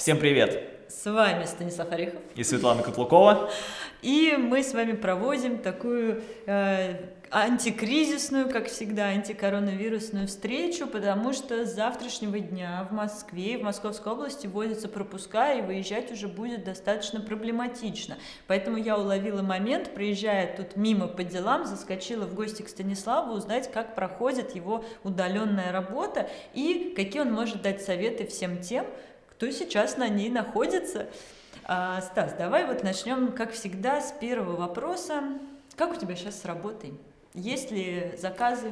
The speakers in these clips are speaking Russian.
Всем привет! С вами Станислав Орехов и Светлана Котлукова. И мы с вами проводим такую э, антикризисную, как всегда, антикоронавирусную встречу, потому что с завтрашнего дня в Москве в Московской области вводятся пропуска, и выезжать уже будет достаточно проблематично. Поэтому я уловила момент, приезжая тут мимо по делам, заскочила в гости к Станиславу узнать, как проходит его удаленная работа и какие он может дать советы всем тем, кто сейчас на ней находится. А, Стас, давай вот начнем, как всегда, с первого вопроса. Как у тебя сейчас с работой? Есть ли заказы?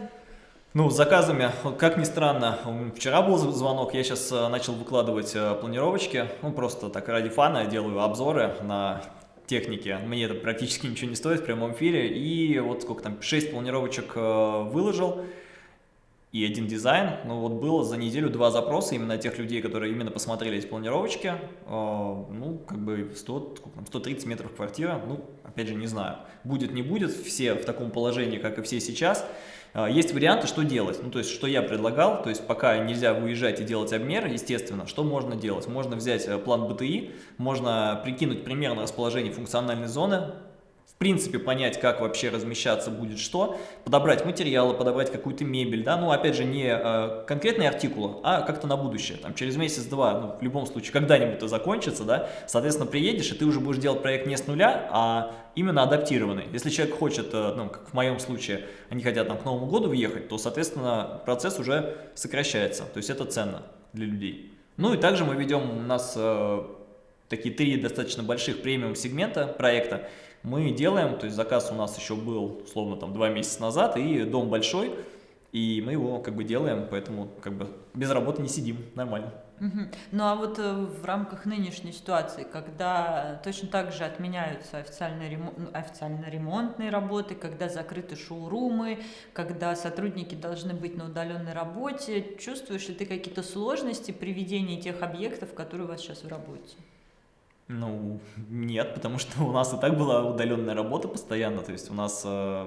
Ну, с заказами, как ни странно, вчера был звонок, я сейчас э, начал выкладывать э, планировочки, ну, просто так ради фана делаю обзоры на техники, мне это практически ничего не стоит в прямом эфире, и вот сколько там, 6 планировочек э, выложил, и один дизайн. Ну вот было за неделю два запроса именно тех людей, которые именно посмотрели эти планировочки. Э, ну, как бы 100, 130 метров квартира, ну, опять же, не знаю. Будет, не будет, все в таком положении, как и все сейчас. Э, есть варианты, что делать. Ну, то есть, что я предлагал, то есть, пока нельзя выезжать и делать обмер, естественно, что можно делать? Можно взять э, план БТИ, можно прикинуть примерно расположение функциональной зоны, принципе понять, как вообще размещаться будет что, подобрать материалы, подобрать какую-то мебель, да, ну, опять же, не э, конкретные артикулы, а как-то на будущее, там, через месяц-два, ну, в любом случае, когда-нибудь это закончится, да, соответственно, приедешь, и ты уже будешь делать проект не с нуля, а именно адаптированный. Если человек хочет, э, ну, как в моем случае, они хотят там к Новому году въехать, то, соответственно, процесс уже сокращается, то есть это ценно для людей. Ну, и также мы ведем, у нас э, такие три достаточно больших премиум сегмента проекта, мы делаем, то есть заказ у нас еще был, условно, там два месяца назад, и дом большой, и мы его как бы делаем, поэтому как бы без работы не сидим, нормально. Угу. Ну а вот э, в рамках нынешней ситуации, когда точно так же отменяются официальные, ремон... Ну, официально ремонтные работы, когда закрыты шоурумы, когда сотрудники должны быть на удаленной работе, чувствуешь ли ты какие-то сложности при ведении тех объектов, которые у вас сейчас в работе? Ну, нет, потому что у нас и так была удаленная работа постоянно, то есть у нас э,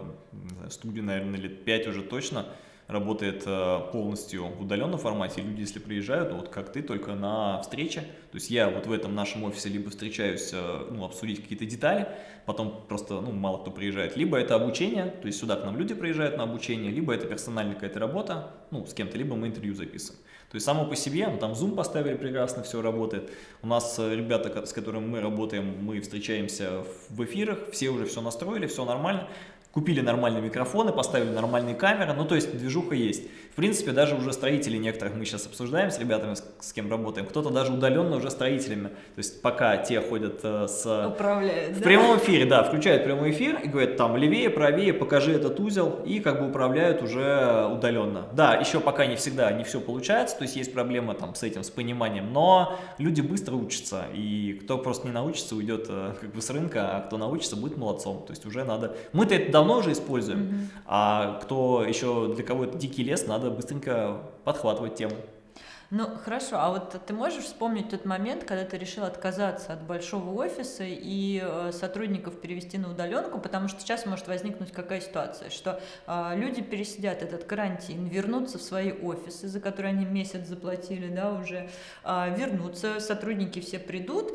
студия, наверное, лет 5 уже точно работает э, полностью в удаленном формате, люди, если приезжают, вот как ты, только на встрече, то есть я вот в этом нашем офисе либо встречаюсь, э, ну, обсудить какие-то детали, потом просто, ну, мало кто приезжает, либо это обучение, то есть сюда к нам люди приезжают на обучение, либо это персональная какая-то работа, ну, с кем-то, либо мы интервью записываем. То есть само по себе, ну, там Zoom поставили прекрасно, все работает. У нас э, ребята, с которыми мы работаем, мы встречаемся в эфирах, все уже все настроили, все нормально. Купили нормальные микрофоны, поставили нормальные камеры, ну то есть движуха есть. В принципе, даже уже строители некоторых мы сейчас обсуждаем с ребятами, с, с кем работаем, кто-то даже удаленно уже строителями. То есть пока те ходят э, с... Управляют, В да? прямом эфире, да, включают прямой эфир и говорят там левее, правее, покажи этот узел и как бы управляют уже удаленно. Да, еще пока не всегда не все получается, то есть есть проблемы там с этим, с пониманием, но люди быстро учатся и кто просто не научится, уйдет э, как бы с рынка, а кто научится, будет молодцом. То есть уже надо... Мы-то это давно уже используем, mm -hmm. а кто еще, для кого это дикий лес, надо быстренько подхватывать тему. Ну, хорошо, а вот ты можешь вспомнить тот момент, когда ты решил отказаться от большого офиса и э, сотрудников перевести на удаленку, потому что сейчас может возникнуть какая ситуация, что э, люди пересидят этот карантин, вернутся в свои офисы, за которые они месяц заплатили, да, уже, э, вернутся, сотрудники все придут,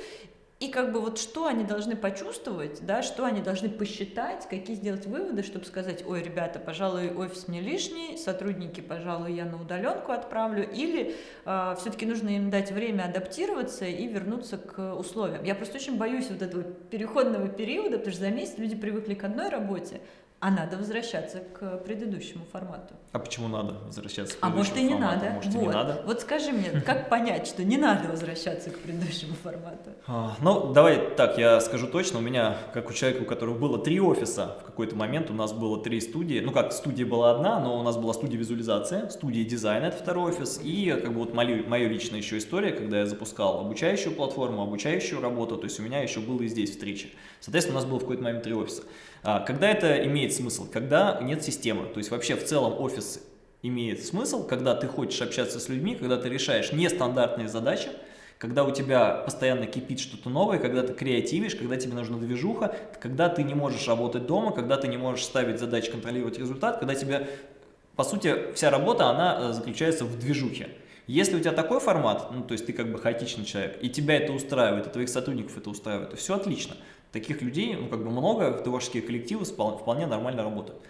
и как бы вот что они должны почувствовать, да, что они должны посчитать, какие сделать выводы, чтобы сказать, ой, ребята, пожалуй, офис мне лишний, сотрудники, пожалуй, я на удаленку отправлю, или э, все-таки нужно им дать время адаптироваться и вернуться к условиям. Я просто очень боюсь вот этого переходного периода, потому что за месяц люди привыкли к одной работе, а надо возвращаться к предыдущему формату. А почему надо возвращаться к предыдущему А может и не формату? надо. Может вот. и не надо. Вот скажи мне, как понять, что не надо возвращаться к предыдущему формату? А, ну, давай так, я скажу точно. У меня, как у человека, у которого было три офиса, в какой-то момент у нас было три студии. Ну как, студия была одна, но у нас была студия визуализации, студия дизайна, это второй офис. И как бы вот моя, моя личная еще история, когда я запускал обучающую платформу, обучающую работу, то есть у меня еще было и здесь встречи. Соответственно, у нас было в какой-то момент три офиса. А, когда это имеет смысл? Когда нет системы. То есть вообще в целом офис имеет смысл, когда ты хочешь общаться с людьми, когда ты решаешь нестандартные задачи, когда у тебя постоянно кипит что-то новое, когда ты креативишь, когда тебе нужна движуха, когда ты не можешь работать дома, когда ты не можешь ставить задачи, контролировать результат, когда тебе, по сути, вся работа, она э, заключается в движухе. Если у тебя такой формат, ну, то есть ты как бы хаотичный человек, и тебя это устраивает, и твоих сотрудников это устраивает, то все отлично. Таких людей, ну, как бы много, творческие коллективы вполне нормально работают.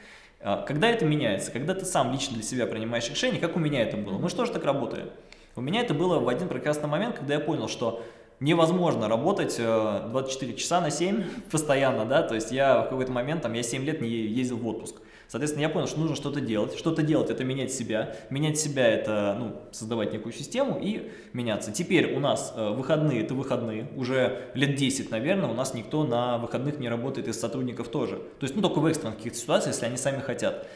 А, когда это меняется? Когда ты сам лично для себя принимаешь решение, как у меня это было? Мы же тоже так работаем. У меня это было в один прекрасный момент, когда я понял, что невозможно работать 24 э, часа на 7 постоянно, да, то есть я в какой-то момент, там, я 7 лет не ездил в отпуск. Соответственно, я понял, что нужно что-то делать. Что-то делать – это менять себя. Менять себя – это ну, создавать некую систему и меняться. Теперь у нас э, выходные – это выходные. Уже лет 10, наверное, у нас никто на выходных не работает из сотрудников тоже. То есть, ну, только в экстренных каких-то ситуациях, если они сами хотят.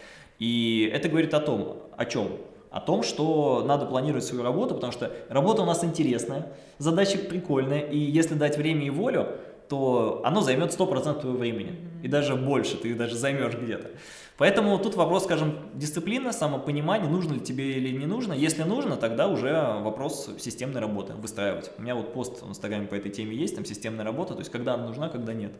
И это говорит о том, о чем? О том, что надо планировать свою работу, потому что работа у нас интересная, задача прикольная, и если дать время и волю, то оно займет 100% твоего времени. И даже больше, ты даже займешь где-то. Поэтому тут вопрос, скажем, дисциплина, самопонимание, нужно ли тебе или не нужно. Если нужно, тогда уже вопрос системной работы, выстраивать. У меня вот пост в Инстаграме по этой теме есть, там системная работа, то есть когда она нужна, когда нет.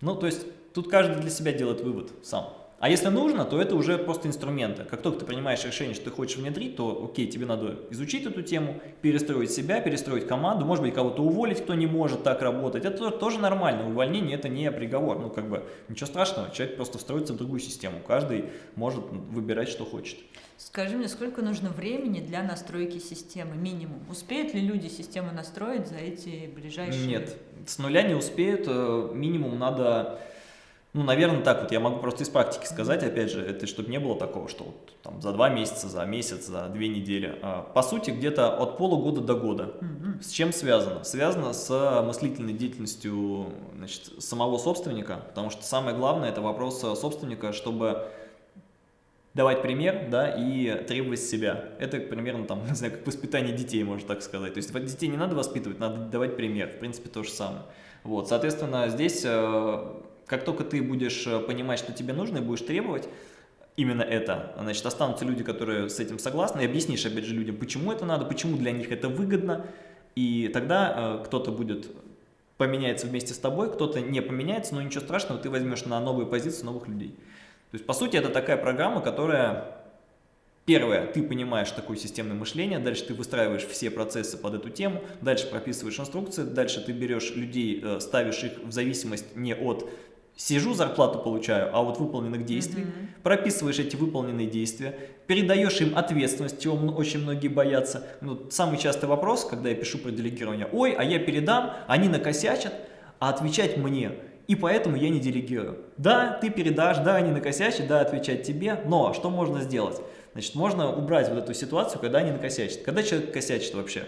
Ну, то есть тут каждый для себя делает вывод сам. А если нужно, то это уже просто инструменты. Как только ты принимаешь решение, что ты хочешь внедрить, то окей, тебе надо изучить эту тему, перестроить себя, перестроить команду, может быть, кого-то уволить, кто не может так работать. Это тоже нормально. Увольнение это не приговор. Ну, как бы, ничего страшного. Человек просто встроится в другую систему. Каждый может выбирать, что хочет. Скажи мне, сколько нужно времени для настройки системы, минимум? Успеют ли люди систему настроить за эти ближайшие... Нет, с нуля не успеют. Э, минимум надо ну, наверное, так вот, я могу просто из практики сказать, опять же, это чтобы не было такого, что вот, там, за два месяца, за месяц, за две недели. А, по сути, где-то от полугода до года. -hmm. С чем связано? Связано с мыслительной деятельностью значит, самого собственника, потому что самое главное, это вопрос собственника, чтобы давать пример, да, и требовать себя. Это примерно там, не знаю, как воспитание детей, можно так сказать. То есть детей не надо воспитывать, надо давать пример. В принципе, то же самое. Вот, соответственно, здесь э, как только ты будешь э, понимать, что тебе нужно, и будешь требовать именно это, значит, останутся люди, которые с этим согласны, и объяснишь, опять же, людям, почему это надо, почему для них это выгодно, и тогда э, кто-то будет поменяется вместе с тобой, кто-то не поменяется, но ничего страшного, ты возьмешь на новые позиции новых людей. То есть, по сути, это такая программа, которая Первое, ты понимаешь такое системное мышление, дальше ты выстраиваешь все процессы под эту тему, дальше прописываешь инструкции, дальше ты берешь людей, э, ставишь их в зависимость не от сижу, зарплату получаю, а вот выполненных действий, mm -hmm. прописываешь эти выполненные действия, передаешь им ответственность, чего очень многие боятся. Ну, самый частый вопрос, когда я пишу про делегирование, ой, а я передам, они накосячат, а отвечать мне, и поэтому я не делегирую. Да, ты передашь, да, они накосячат, да, отвечать тебе, но что можно сделать? Значит, можно убрать вот эту ситуацию, когда они накосячат. Когда человек косячит вообще?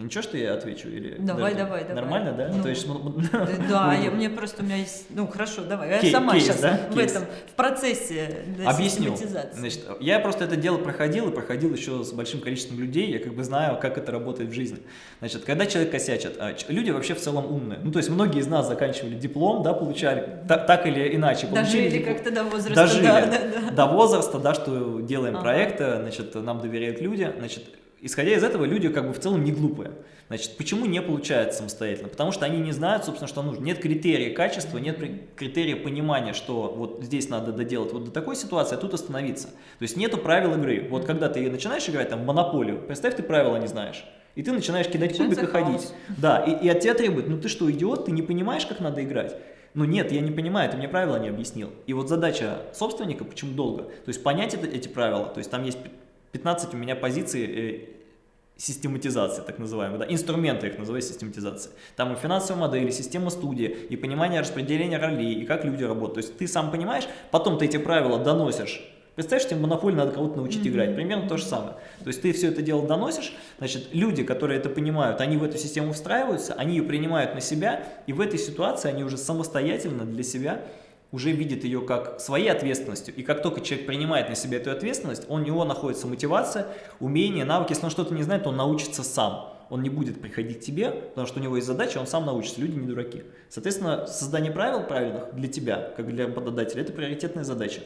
Ничего, что я отвечу? Или давай, давай, давай. Нормально, да? Ну, То есть, да, я, мне просто, у меня есть, ну хорошо, давай, я сама кейс, сейчас да? в кейс. этом, в процессе Объясню. Значит, я просто это дело проходил, и проходил еще с большим количеством людей, я как бы знаю, как это работает в жизни. Значит, когда человек косячит, а, люди вообще в целом умные, ну то есть многие из нас заканчивали диплом, да, получали, так, так или иначе. Дожили как-то до возраста, Дожили да, да, да. до возраста, да, что делаем ага. проекты, значит, нам доверяют люди, значит, исходя из этого, люди как бы в целом не глупые. Значит, почему не получается самостоятельно? Потому что они не знают, собственно, что нужно. Нет критерия качества, нет критерия понимания, что вот здесь надо доделать вот до такой ситуации, а тут остановиться. То есть нету правил игры. Вот когда ты начинаешь играть там в монополию, представь, ты правила не знаешь. И ты начинаешь кидать кубик и ходить. Да, и, и от тебя требуют, ну ты что, идиот, ты не понимаешь, как надо играть? Ну нет, я не понимаю, ты мне правила не объяснил. И вот задача собственника, почему долго, то есть понять это, эти правила, то есть там есть 15 у меня позиций э, систематизации, так называемые, да, инструменты их называют систематизацией. Там и финансовая модель, и система студии, и понимание распределения ролей, и как люди работают. То есть ты сам понимаешь, потом ты эти правила доносишь. Представляешь, тебе монополию надо кого-то научить mm -hmm. играть. Примерно то же самое. То есть ты все это дело доносишь, значит, люди, которые это понимают, они в эту систему встраиваются, они ее принимают на себя, и в этой ситуации они уже самостоятельно для себя уже видит ее как своей ответственностью, и как только человек принимает на себя эту ответственность, у него находится мотивация, умение, навыки, если он что-то не знает, он научится сам. Он не будет приходить к тебе, потому что у него есть задача, он сам научится, люди не дураки. Соответственно, создание правил правильных для тебя, как для работодателя, это приоритетная задача.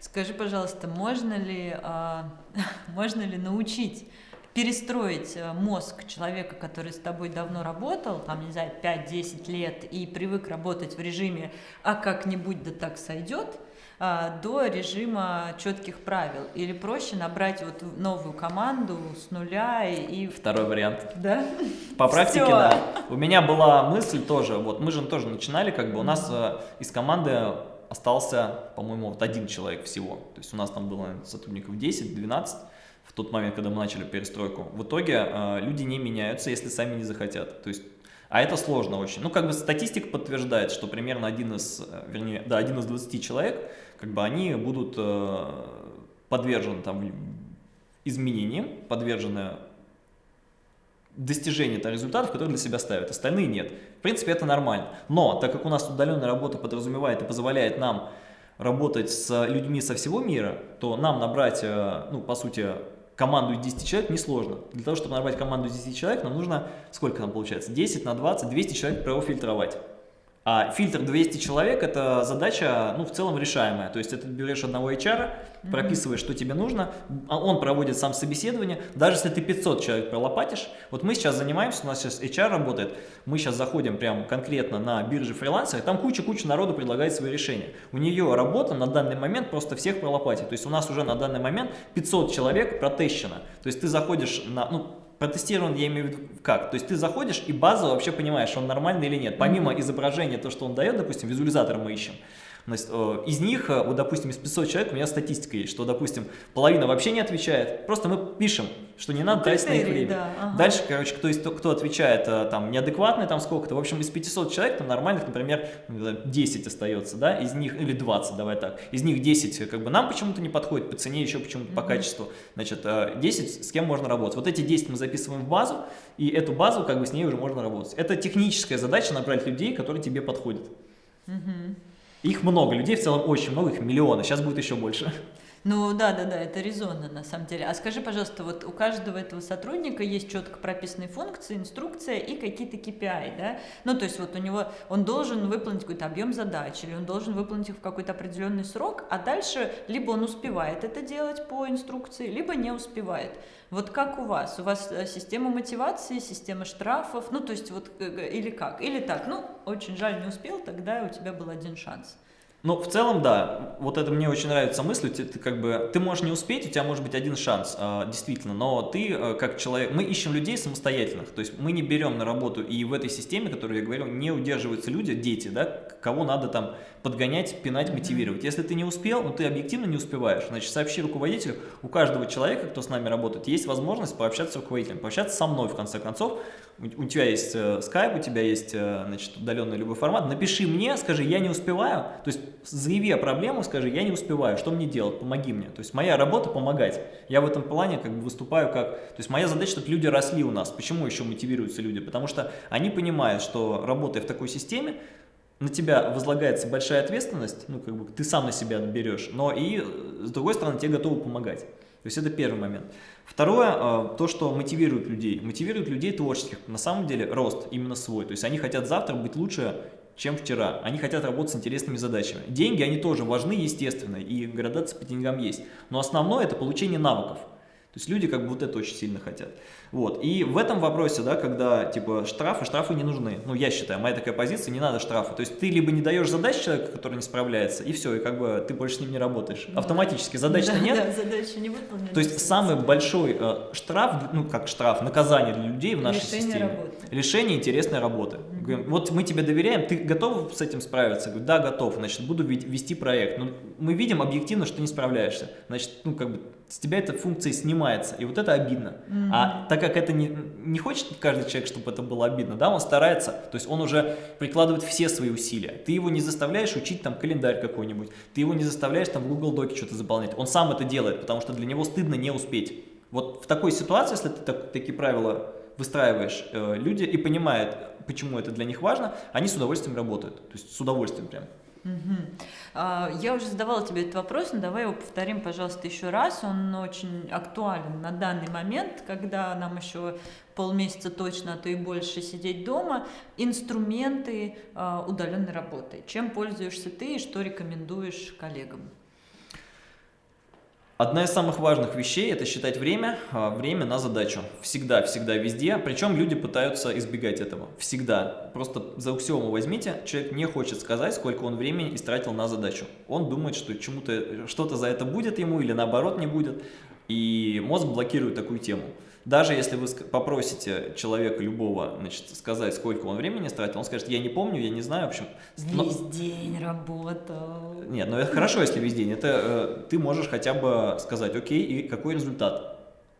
Скажи, пожалуйста, можно ли, а, можно ли научить перестроить э, мозг человека, который с тобой давно работал, там, не знаю, 5-10 лет, и привык работать в режиме «а как-нибудь да так сойдет», а, до режима четких правил? Или проще набрать вот новую команду с нуля и... Второй вариант. Да? По практике, Всё. да. У меня была мысль тоже, вот мы же тоже начинали, как бы у нас э, из команды остался, по-моему, вот один человек всего. То есть у нас там было сотрудников 10-12 в тот момент, когда мы начали перестройку. В итоге э, люди не меняются, если сами не захотят. То есть а это сложно очень. Ну, как бы статистика подтверждает, что примерно один из, э, вернее, да, один из 20 человек, как бы они будут э, подвержены там изменениям, подвержены достижению -то результатов, которые для себя ставят, остальные нет. В принципе, это нормально. Но, так как у нас удаленная работа подразумевает и позволяет нам работать с людьми со всего мира, то нам набрать, э, ну, по сути, команду из 10 человек несложно. Для того, чтобы набрать команду из 10 человек, нам нужно, сколько нам получается, 10 на 20, 200 человек профильтровать. А фильтр 200 человек – это задача, ну, в целом решаемая. То есть, это ты берешь одного HR, прописываешь, что тебе нужно, а он проводит сам собеседование. Даже если ты 500 человек пролопатишь, вот мы сейчас занимаемся, у нас сейчас HR работает, мы сейчас заходим прям конкретно на бирже фрилансера, там куча-куча народу предлагает свои решения. У нее работа на данный момент просто всех пролопатить. То есть, у нас уже на данный момент 500 человек протещено. То есть, ты заходишь на, ну, Протестирован, я имею в виду, как? То есть ты заходишь и базово вообще понимаешь, он нормальный или нет. Помимо изображения, то, что он дает, допустим, визуализатор мы ищем, из них, э, вот, допустим, из 500 человек у меня статистика есть, что, допустим, половина вообще не отвечает. Просто мы пишем, что не надо ну, тратить на их время. Да, ага. Дальше, короче, кто, кто отвечает э, там неадекватный, там сколько-то. В общем, из 500 человек, там нормальных, например, 10 остается, да, из них, или 20, давай так. Из них 10 как бы нам почему-то не подходит по цене, еще почему-то по качеству. Значит, 10 с кем можно работать. Вот эти 10 мы записываем в базу, и эту базу, как бы с ней уже можно работать. Это техническая задача набрать людей, которые тебе подходят. Угу. Их много, людей в целом очень много, их миллионы, сейчас будет еще больше. Ну да, да, да, это резонно на самом деле. А скажи, пожалуйста, вот у каждого этого сотрудника есть четко прописанные функции, инструкция и какие-то KPI, да? Ну то есть вот у него, он должен выполнить какой-то объем задач, или он должен выполнить их в какой-то определенный срок, а дальше либо он успевает это делать по инструкции, либо не успевает. Вот как у вас? У вас э, система мотивации, система штрафов, ну то есть вот э, или как? Или так, ну очень жаль, не успел, тогда у тебя был один шанс. Ну, в целом, да, вот это мне очень нравится мысль, ты, ты как бы, ты можешь не успеть, у тебя может быть один шанс, э, действительно, но ты э, как человек, мы ищем людей самостоятельных, то есть мы не берем на работу, и в этой системе, которую я говорил, не удерживаются люди, дети, да, кого надо там подгонять, пинать, мотивировать. Если ты не успел, ну ты объективно не успеваешь, значит, сообщи руководителю, у каждого человека, кто с нами работает, есть возможность пообщаться с руководителем, пообщаться со мной, в конце концов, у, тебя есть э, Skype, у тебя есть, э, значит, удаленный любой формат, напиши мне, скажи, я не успеваю, то есть заяви проблему, скажи, я не успеваю, что мне делать, помоги мне. То есть моя работа помогать. Я в этом плане как бы выступаю как... То есть моя задача, чтобы люди росли у нас. Почему еще мотивируются люди? Потому что они понимают, что работая в такой системе, на тебя возлагается большая ответственность, ну, как бы ты сам на себя берешь, но и, с другой стороны, тебе готовы помогать. То есть это первый момент. Второе, э, то, что мотивирует людей. Мотивирует людей творческих. На самом деле рост именно свой. То есть они хотят завтра быть лучше, чем вчера. Они хотят работать с интересными задачами. Деньги, они тоже важны, естественно, и градация по деньгам есть. Но основное – это получение навыков. То есть люди как бы вот это очень сильно хотят. Вот. И в этом вопросе, да, когда типа штрафы, штрафы не нужны. Ну, я считаю, моя такая позиция, не надо штрафы. То есть ты либо не даешь задач человеку, который не справляется, и все, и как бы ты больше с ним не работаешь. Автоматически задач да, нет. Да, задачи не выполнены. То есть самый большой э, штраф, ну как штраф, наказание для людей в нашей Лишение системе. Работы. Лишение интересной работы. Mm -hmm. Вот мы тебе доверяем, ты готов с этим справиться? Говорю, да, готов, значит, буду вести проект. Но мы видим объективно, что ты не справляешься. Значит, ну как бы с тебя эта функция снимается, и вот это обидно. Mm -hmm. А так как это не, не хочет каждый человек, чтобы это было обидно, да, он старается, то есть он уже прикладывает все свои усилия. Ты его не заставляешь учить там календарь какой-нибудь, ты его не заставляешь там в Google Доке что-то заполнять, он сам это делает, потому что для него стыдно не успеть. Вот в такой ситуации, если ты так, такие правила выстраиваешь, э, люди и понимают, почему это для них важно, они с удовольствием работают, то есть с удовольствием прям. Угу. Я уже задавала тебе этот вопрос, но давай его повторим, пожалуйста, еще раз. Он очень актуален на данный момент, когда нам еще полмесяца точно, а то и больше сидеть дома. Инструменты а, удаленной работы. Чем пользуешься ты и что рекомендуешь коллегам? Одна из самых важных вещей – это считать время, а, время на задачу. Всегда, всегда, везде. Причем люди пытаются избегать этого. Всегда. Просто за аксиому возьмите, человек не хочет сказать, сколько он времени истратил на задачу. Он думает, что чему-то, что-то за это будет ему или наоборот не будет. И мозг блокирует такую тему. Даже если вы попросите человека любого значит, сказать, сколько он времени тратил, он скажет, я не помню, я не знаю, в общем. Весь но... день работал. Нет, ну это хорошо, если весь день. Это э, ты можешь хотя бы сказать, окей, и какой результат.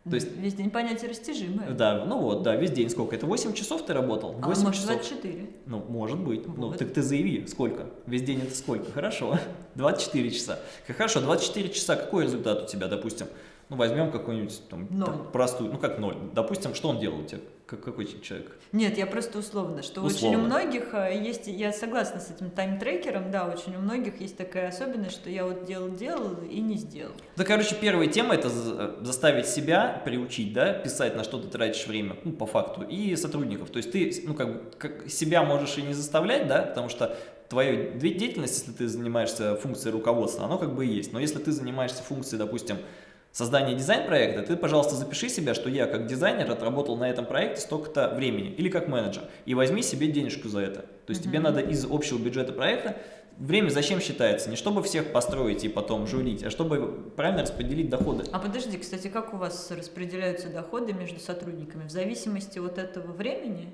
То есть, весь день понятие растяжимое. Да, ну вот, да, весь день сколько? Это 8 часов ты работал? 8 а может часов. 24? Ну, может быть. Ну, вот. Ну, так ты заяви, сколько? Весь день это сколько? Хорошо. 24 часа. Хорошо, 24 часа, какой результат у тебя, допустим? Ну, возьмем какую-нибудь там, там простую, ну как ноль. Допустим, что он делал у тебя? Как, какой человек? Нет, я просто условно, что условно. очень у многих э, есть, я согласна с этим тайм-трекером, да, очень у многих есть такая особенность, что я вот делал-делал и не сделал. Да, короче, первая тема это э, заставить себя приучить, да, писать, на что ты тратишь время, ну, по факту, и сотрудников. То есть ты, ну, как бы, как себя можешь и не заставлять, да, потому что твоя деятельность, если ты занимаешься функцией руководства, оно как бы и есть. Но если ты занимаешься функцией, допустим, создание дизайн-проекта, ты, пожалуйста, запиши себя, что я как дизайнер отработал на этом проекте столько-то времени, или как менеджер, и возьми себе денежку за это. То есть mm -hmm. тебе надо из общего бюджета проекта, время зачем считается? Не чтобы всех построить и потом жулить, а чтобы правильно распределить доходы. А подожди, кстати, как у вас распределяются доходы между сотрудниками? В зависимости от этого времени?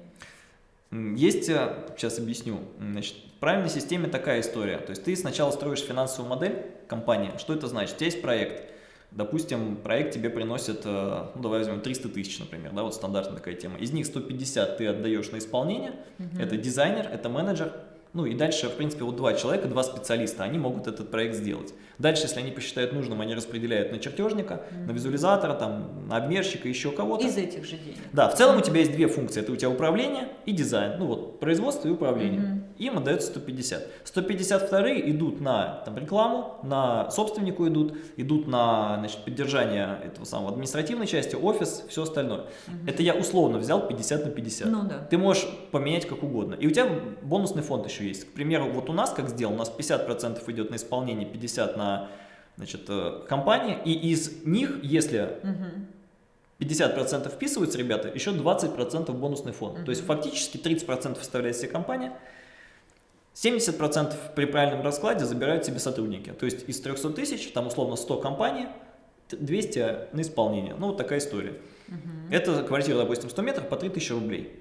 Есть, э, сейчас объясню, значит, в правильной системе такая история. То есть ты сначала строишь финансовую модель компании. Что это значит? У тебя есть проект Допустим, проект тебе приносит, э, ну давай возьмем 300 тысяч, например, да, вот стандартная такая тема. Из них 150 ты отдаешь на исполнение, угу. это дизайнер, это менеджер, ну и дальше, в принципе, вот два человека, два специалиста, они могут этот проект сделать. Дальше, если они посчитают нужным, они распределяют на чертежника, mm -hmm. на визуализатора, там, на обмерщика, еще кого-то. Из этих же денег. Да, в целом у тебя есть две функции. Это у тебя управление и дизайн. Ну вот, производство и управление. Mm -hmm. Им отдается 150. 152 идут на там, рекламу, на собственнику идут, идут на значит, поддержание этого самого административной части, офис, все остальное. Mm -hmm. Это я условно взял 50 на 50. Ну, да. Ты можешь поменять как угодно. И у тебя бонусный фонд еще есть. К примеру, вот у нас как сделал, у нас 50% идет на исполнение, 50% на значит, э, компании, и из них, если 50% вписываются ребята, еще 20% бонусный фонд. Угу. То есть фактически 30% вставляет себе компания, 70% при правильном раскладе забирают себе сотрудники. То есть из 300 тысяч, там условно 100 компаний, 200 на исполнение. Ну вот такая история. Угу. Это квартира, допустим, 100 метров по 3000 рублей.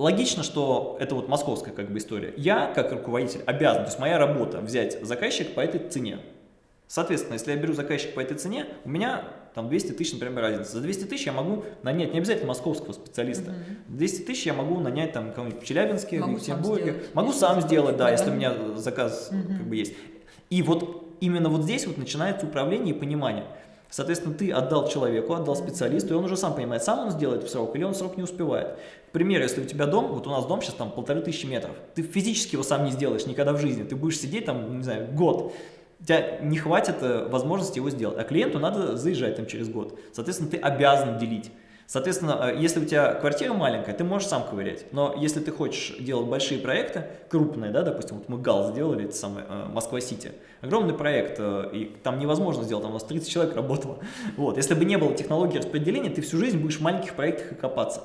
Логично, что это вот московская как бы история. Я, как руководитель, обязан, то есть моя работа, взять заказчик по этой цене. Соответственно, если я беру заказчик по этой цене, у меня там 200 тысяч, например, разница. За 200 тысяч я могу нанять не обязательно московского специалиста. Угу. 200 тысяч я могу нанять там кого-нибудь в Челябинске, могу в Екатеринбурге. Могу сам сделать, да, если у меня заказ угу. как бы есть. И вот именно вот здесь вот начинается управление и понимание. Соответственно, ты отдал человеку, отдал специалисту, и он уже сам понимает, сам он сделает в срок или он в срок не успевает. К примеру, если у тебя дом, вот у нас дом сейчас там полторы тысячи метров, ты физически его сам не сделаешь никогда в жизни, ты будешь сидеть там, не знаю, год, у тебя не хватит э, возможности его сделать, а клиенту надо заезжать там через год. Соответственно, ты обязан делить. Соответственно, э, если у тебя квартира маленькая, ты можешь сам ковырять. Но если ты хочешь делать большие проекты, крупные, да, допустим, вот мы ГАЛ сделали, это самое, э, Москва-Сити, огромный проект, и там невозможно сделать, там у нас 30 человек работало. Вот. Если бы не было технологии распределения, ты всю жизнь будешь в маленьких проектах и копаться.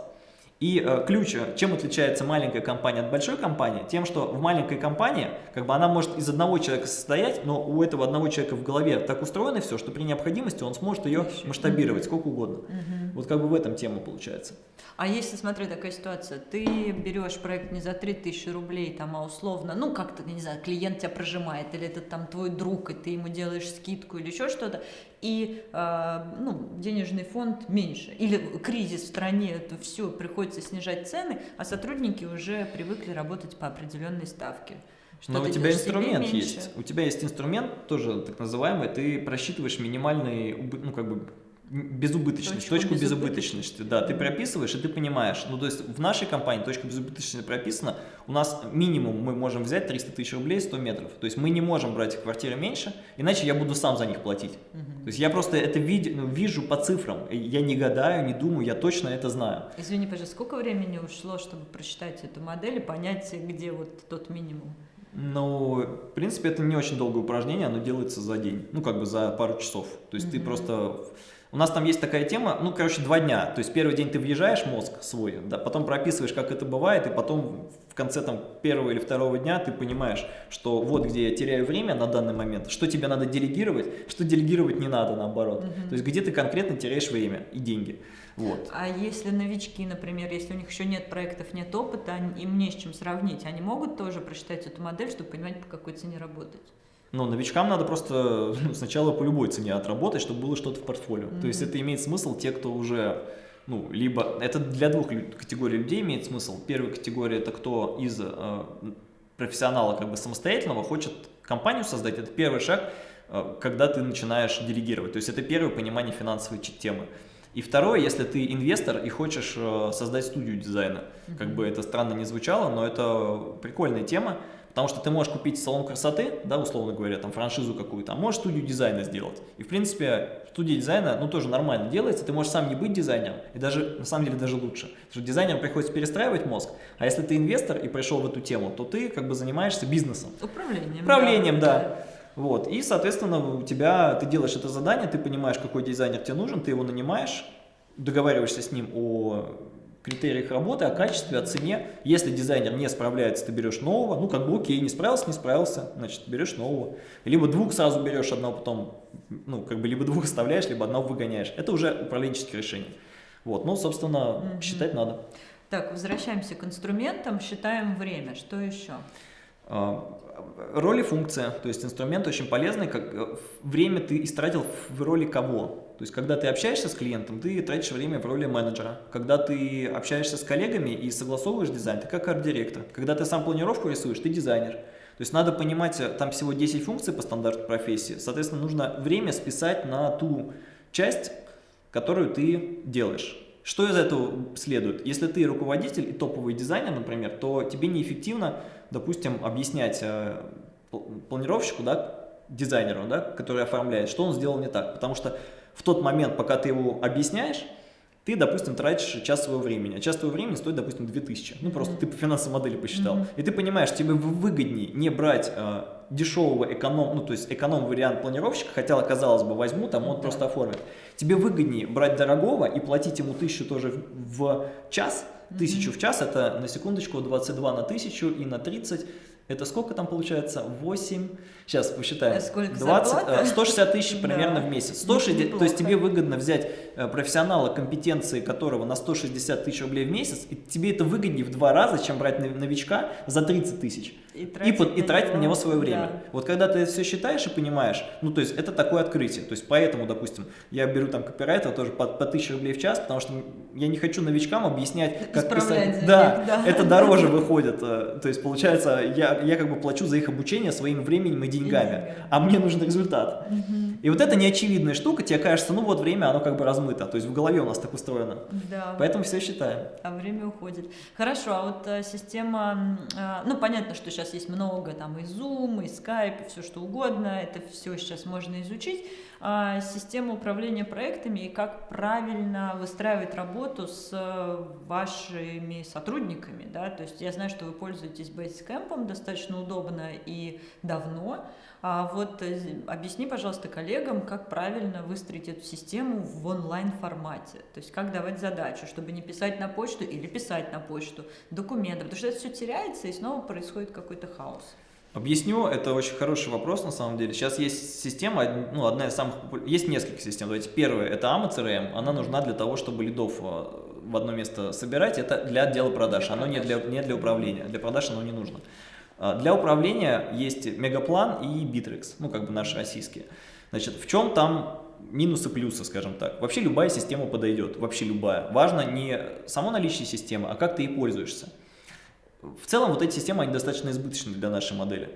И э, ключ, чем отличается маленькая компания от большой компании? Тем, что в маленькой компании, как бы она может из одного человека состоять, но у этого одного человека в голове так устроено все, что при необходимости он сможет ее масштабировать сколько угодно. Угу. Вот как бы в этом тема получается. А если, смотри, такая ситуация, ты берешь проект не за 3000 рублей, там, а условно, ну, как-то, не знаю, клиент тебя прожимает, или это там твой друг, и ты ему делаешь скидку или еще что-то, и, э, ну, денежный фонд меньше, или кризис в стране, это все, приходится снижать цены, а сотрудники уже привыкли работать по определенной ставке. Что Но у тебя инструмент есть. У тебя есть инструмент, тоже так называемый, ты просчитываешь минимальный, ну, как бы, безубыточность, точку, точку безубыточности, да, ты прописываешь и ты понимаешь, ну то есть в нашей компании точка безубыточности прописана, у нас минимум мы можем взять 300 тысяч рублей 100 метров, то есть мы не можем брать квартиры меньше, иначе я буду сам за них платить, угу. то есть я просто это вид, ну, вижу по цифрам, я не гадаю, не думаю, я точно это знаю. Извини, пожалуйста, сколько времени ушло, чтобы просчитать эту модель и понять, где вот тот минимум? Ну, в принципе, это не очень долгое упражнение, оно делается за день, ну, как бы за пару часов. То есть mm -hmm. ты просто у нас там есть такая тема, ну, короче, два дня. То есть первый день ты въезжаешь мозг свой, да, потом прописываешь, как это бывает, и потом в конце там первого или второго дня ты понимаешь, что вот где я теряю время на данный момент, что тебе надо делегировать, что делегировать не надо, наоборот. Угу. То есть где ты конкретно теряешь время и деньги. Вот. А если новички, например, если у них еще нет проектов, нет опыта, им не с чем сравнить, они могут тоже прочитать эту модель, чтобы понимать, по какой цене работать? Но новичкам надо просто ну, сначала по любой цене отработать, чтобы было что-то в портфолио. Mm -hmm. То есть это имеет смысл те, кто уже, ну, либо, это для двух категорий людей имеет смысл. Первая категория это кто из э, профессионала как бы самостоятельного хочет компанию создать, это первый шаг, э, когда ты начинаешь делегировать. То есть это первое понимание финансовой темы. И второе, если ты инвестор и хочешь э, создать студию дизайна. Как бы это странно не звучало, но это прикольная тема. Потому что ты можешь купить салон красоты, да, условно говоря, там франшизу какую-то, а можешь студию дизайна сделать. И, в принципе, студия дизайна, ну, тоже нормально делается, ты можешь сам не быть дизайнером, и даже, на самом деле, даже лучше. Потому что дизайнерам приходится перестраивать мозг, а если ты инвестор и пришел в эту тему, то ты как бы занимаешься бизнесом. Управлением. Управлением, да. да. Вот, и, соответственно, у тебя, ты делаешь это задание, ты понимаешь, какой дизайнер тебе нужен, ты его нанимаешь, договариваешься с ним о критериях работы, о качестве, о цене. Если дизайнер не справляется, ты берешь нового, ну как бы окей, не справился, не справился, значит берешь нового. Либо двух сразу берешь, одного потом, ну как бы либо двух оставляешь, либо одного выгоняешь. Это уже управленческие решения. Вот, ну собственно, угу. считать надо. Так, возвращаемся к инструментам, считаем время. Что еще? А, роль и функция, то есть инструмент очень полезный, как э, время ты истратил в роли кого. То есть, когда ты общаешься с клиентом, ты тратишь время в роли менеджера. Когда ты общаешься с коллегами и согласовываешь дизайн, ты как арт-директор. Когда ты сам планировку рисуешь, ты дизайнер. То есть, надо понимать, э, там всего 10 функций по стандарту профессии. Соответственно, нужно время списать на ту часть, которую ты делаешь. Что из этого следует? Если ты руководитель и топовый дизайнер, например, то тебе неэффективно, допустим, объяснять э, планировщику, да, дизайнеру, да, который оформляет, что он сделал не так. Потому что в тот момент, пока ты его объясняешь, ты, допустим, тратишь час своего времени, а час твоего времени стоит, допустим, 2000. Ну, просто ты по финансовой модели посчитал. Mm -hmm. И ты понимаешь, тебе выгоднее не брать э, дешевого эконом, ну, то есть эконом-вариант планировщика, хотя, казалось бы, возьму, там он mm -hmm. просто оформит. Тебе выгоднее брать дорогого и платить ему тысячу тоже в, в час, тысячу mm -hmm. в час, это на секундочку 22 на тысячу и на 30, это сколько там получается? 8, сейчас посчитаем. Сколько 20, 160 тысяч примерно да. в месяц. 160, то есть тебе выгодно взять э, профессионала, компетенции которого на 160 тысяч рублей в месяц, и тебе это выгоднее в два раза, чем брать новичка за 30 тысяч. И тратить, и, под, и тратить на него свое время. Да. Вот когда ты все считаешь и понимаешь, ну то есть это такое открытие. То есть поэтому, допустим, я беру там копирайтера тоже по, по 1000 рублей в час, потому что я не хочу новичкам объяснять, как писать. Да, да, это дороже выходит. Э, то есть получается, я, я как бы плачу за их обучение своим временем и деньгами, а мне нужен результат. И вот это неочевидная штука, тебе кажется, ну вот время, оно как бы размыто, то есть в голове у нас так устроено. Да. Поэтому все считаем. А время уходит. Хорошо, а вот а, система, а, ну понятно, что сейчас есть много там и Zoom, и Skype, все что угодно, это все сейчас можно изучить. А, система управления проектами и как правильно выстраивать работу с вашими сотрудниками, да, то есть я знаю, что вы пользуетесь Basecamp достаточно удобно и давно, а вот э, объясни, пожалуйста, коллегам, как правильно выстроить эту систему в онлайн-формате. То есть как давать задачу, чтобы не писать на почту или писать на почту документы, потому что это все теряется и снова происходит какой-то хаос. Объясню, это очень хороший вопрос на самом деле. Сейчас есть система, ну, одна из самых есть несколько систем. Давайте первая, это AMA CRM, она нужна для того, чтобы лидов э, в одно место собирать, это для отдела продаж, для оно продаж. Не, для, не для управления, для продаж оно не нужно. А, для управления есть Мегаплан и Bittrex, ну как бы наши российские. Значит, в чем там минусы, плюсы, скажем так. Вообще любая система подойдет, вообще любая. Важно не само наличие системы, а как ты ей пользуешься. В целом вот эти системы, они достаточно избыточны для нашей модели.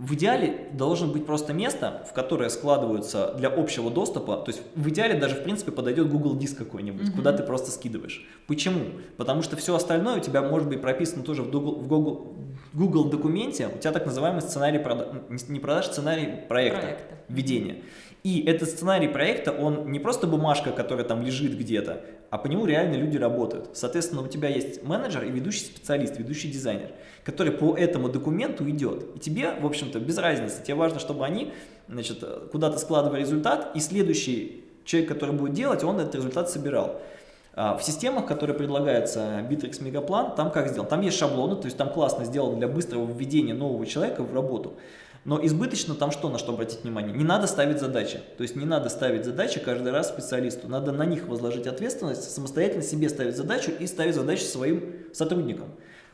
В идеале должен быть просто место, в которое складываются для общего доступа, то есть в идеале даже в принципе подойдет Google Диск какой-нибудь, -hmm. куда ты просто скидываешь. Почему? Потому что все остальное у тебя может быть прописано тоже в Google, в Google, Google документе, у тебя так называемый сценарий продаж, не продаж, сценарий проекта, проекта. введения. И этот сценарий проекта, он не просто бумажка, которая там лежит где-то, а по нему реально люди работают. Соответственно, у тебя есть менеджер и ведущий специалист, ведущий дизайнер, который по этому документу идет. И тебе, в общем-то, без разницы. Тебе важно, чтобы они значит, куда-то складывали результат, и следующий человек, который будет делать, он этот результат собирал. А, в системах, которые предлагаются Bittrex Мегаплан, там как сделано? Там есть шаблоны, то есть там классно сделано для быстрого введения нового человека в работу. Но избыточно там что, на что обратить внимание? Не надо ставить задачи. То есть не надо ставить задачи каждый раз специалисту. Надо на них возложить ответственность, самостоятельно себе ставить задачу и ставить задачи своим сотрудникам.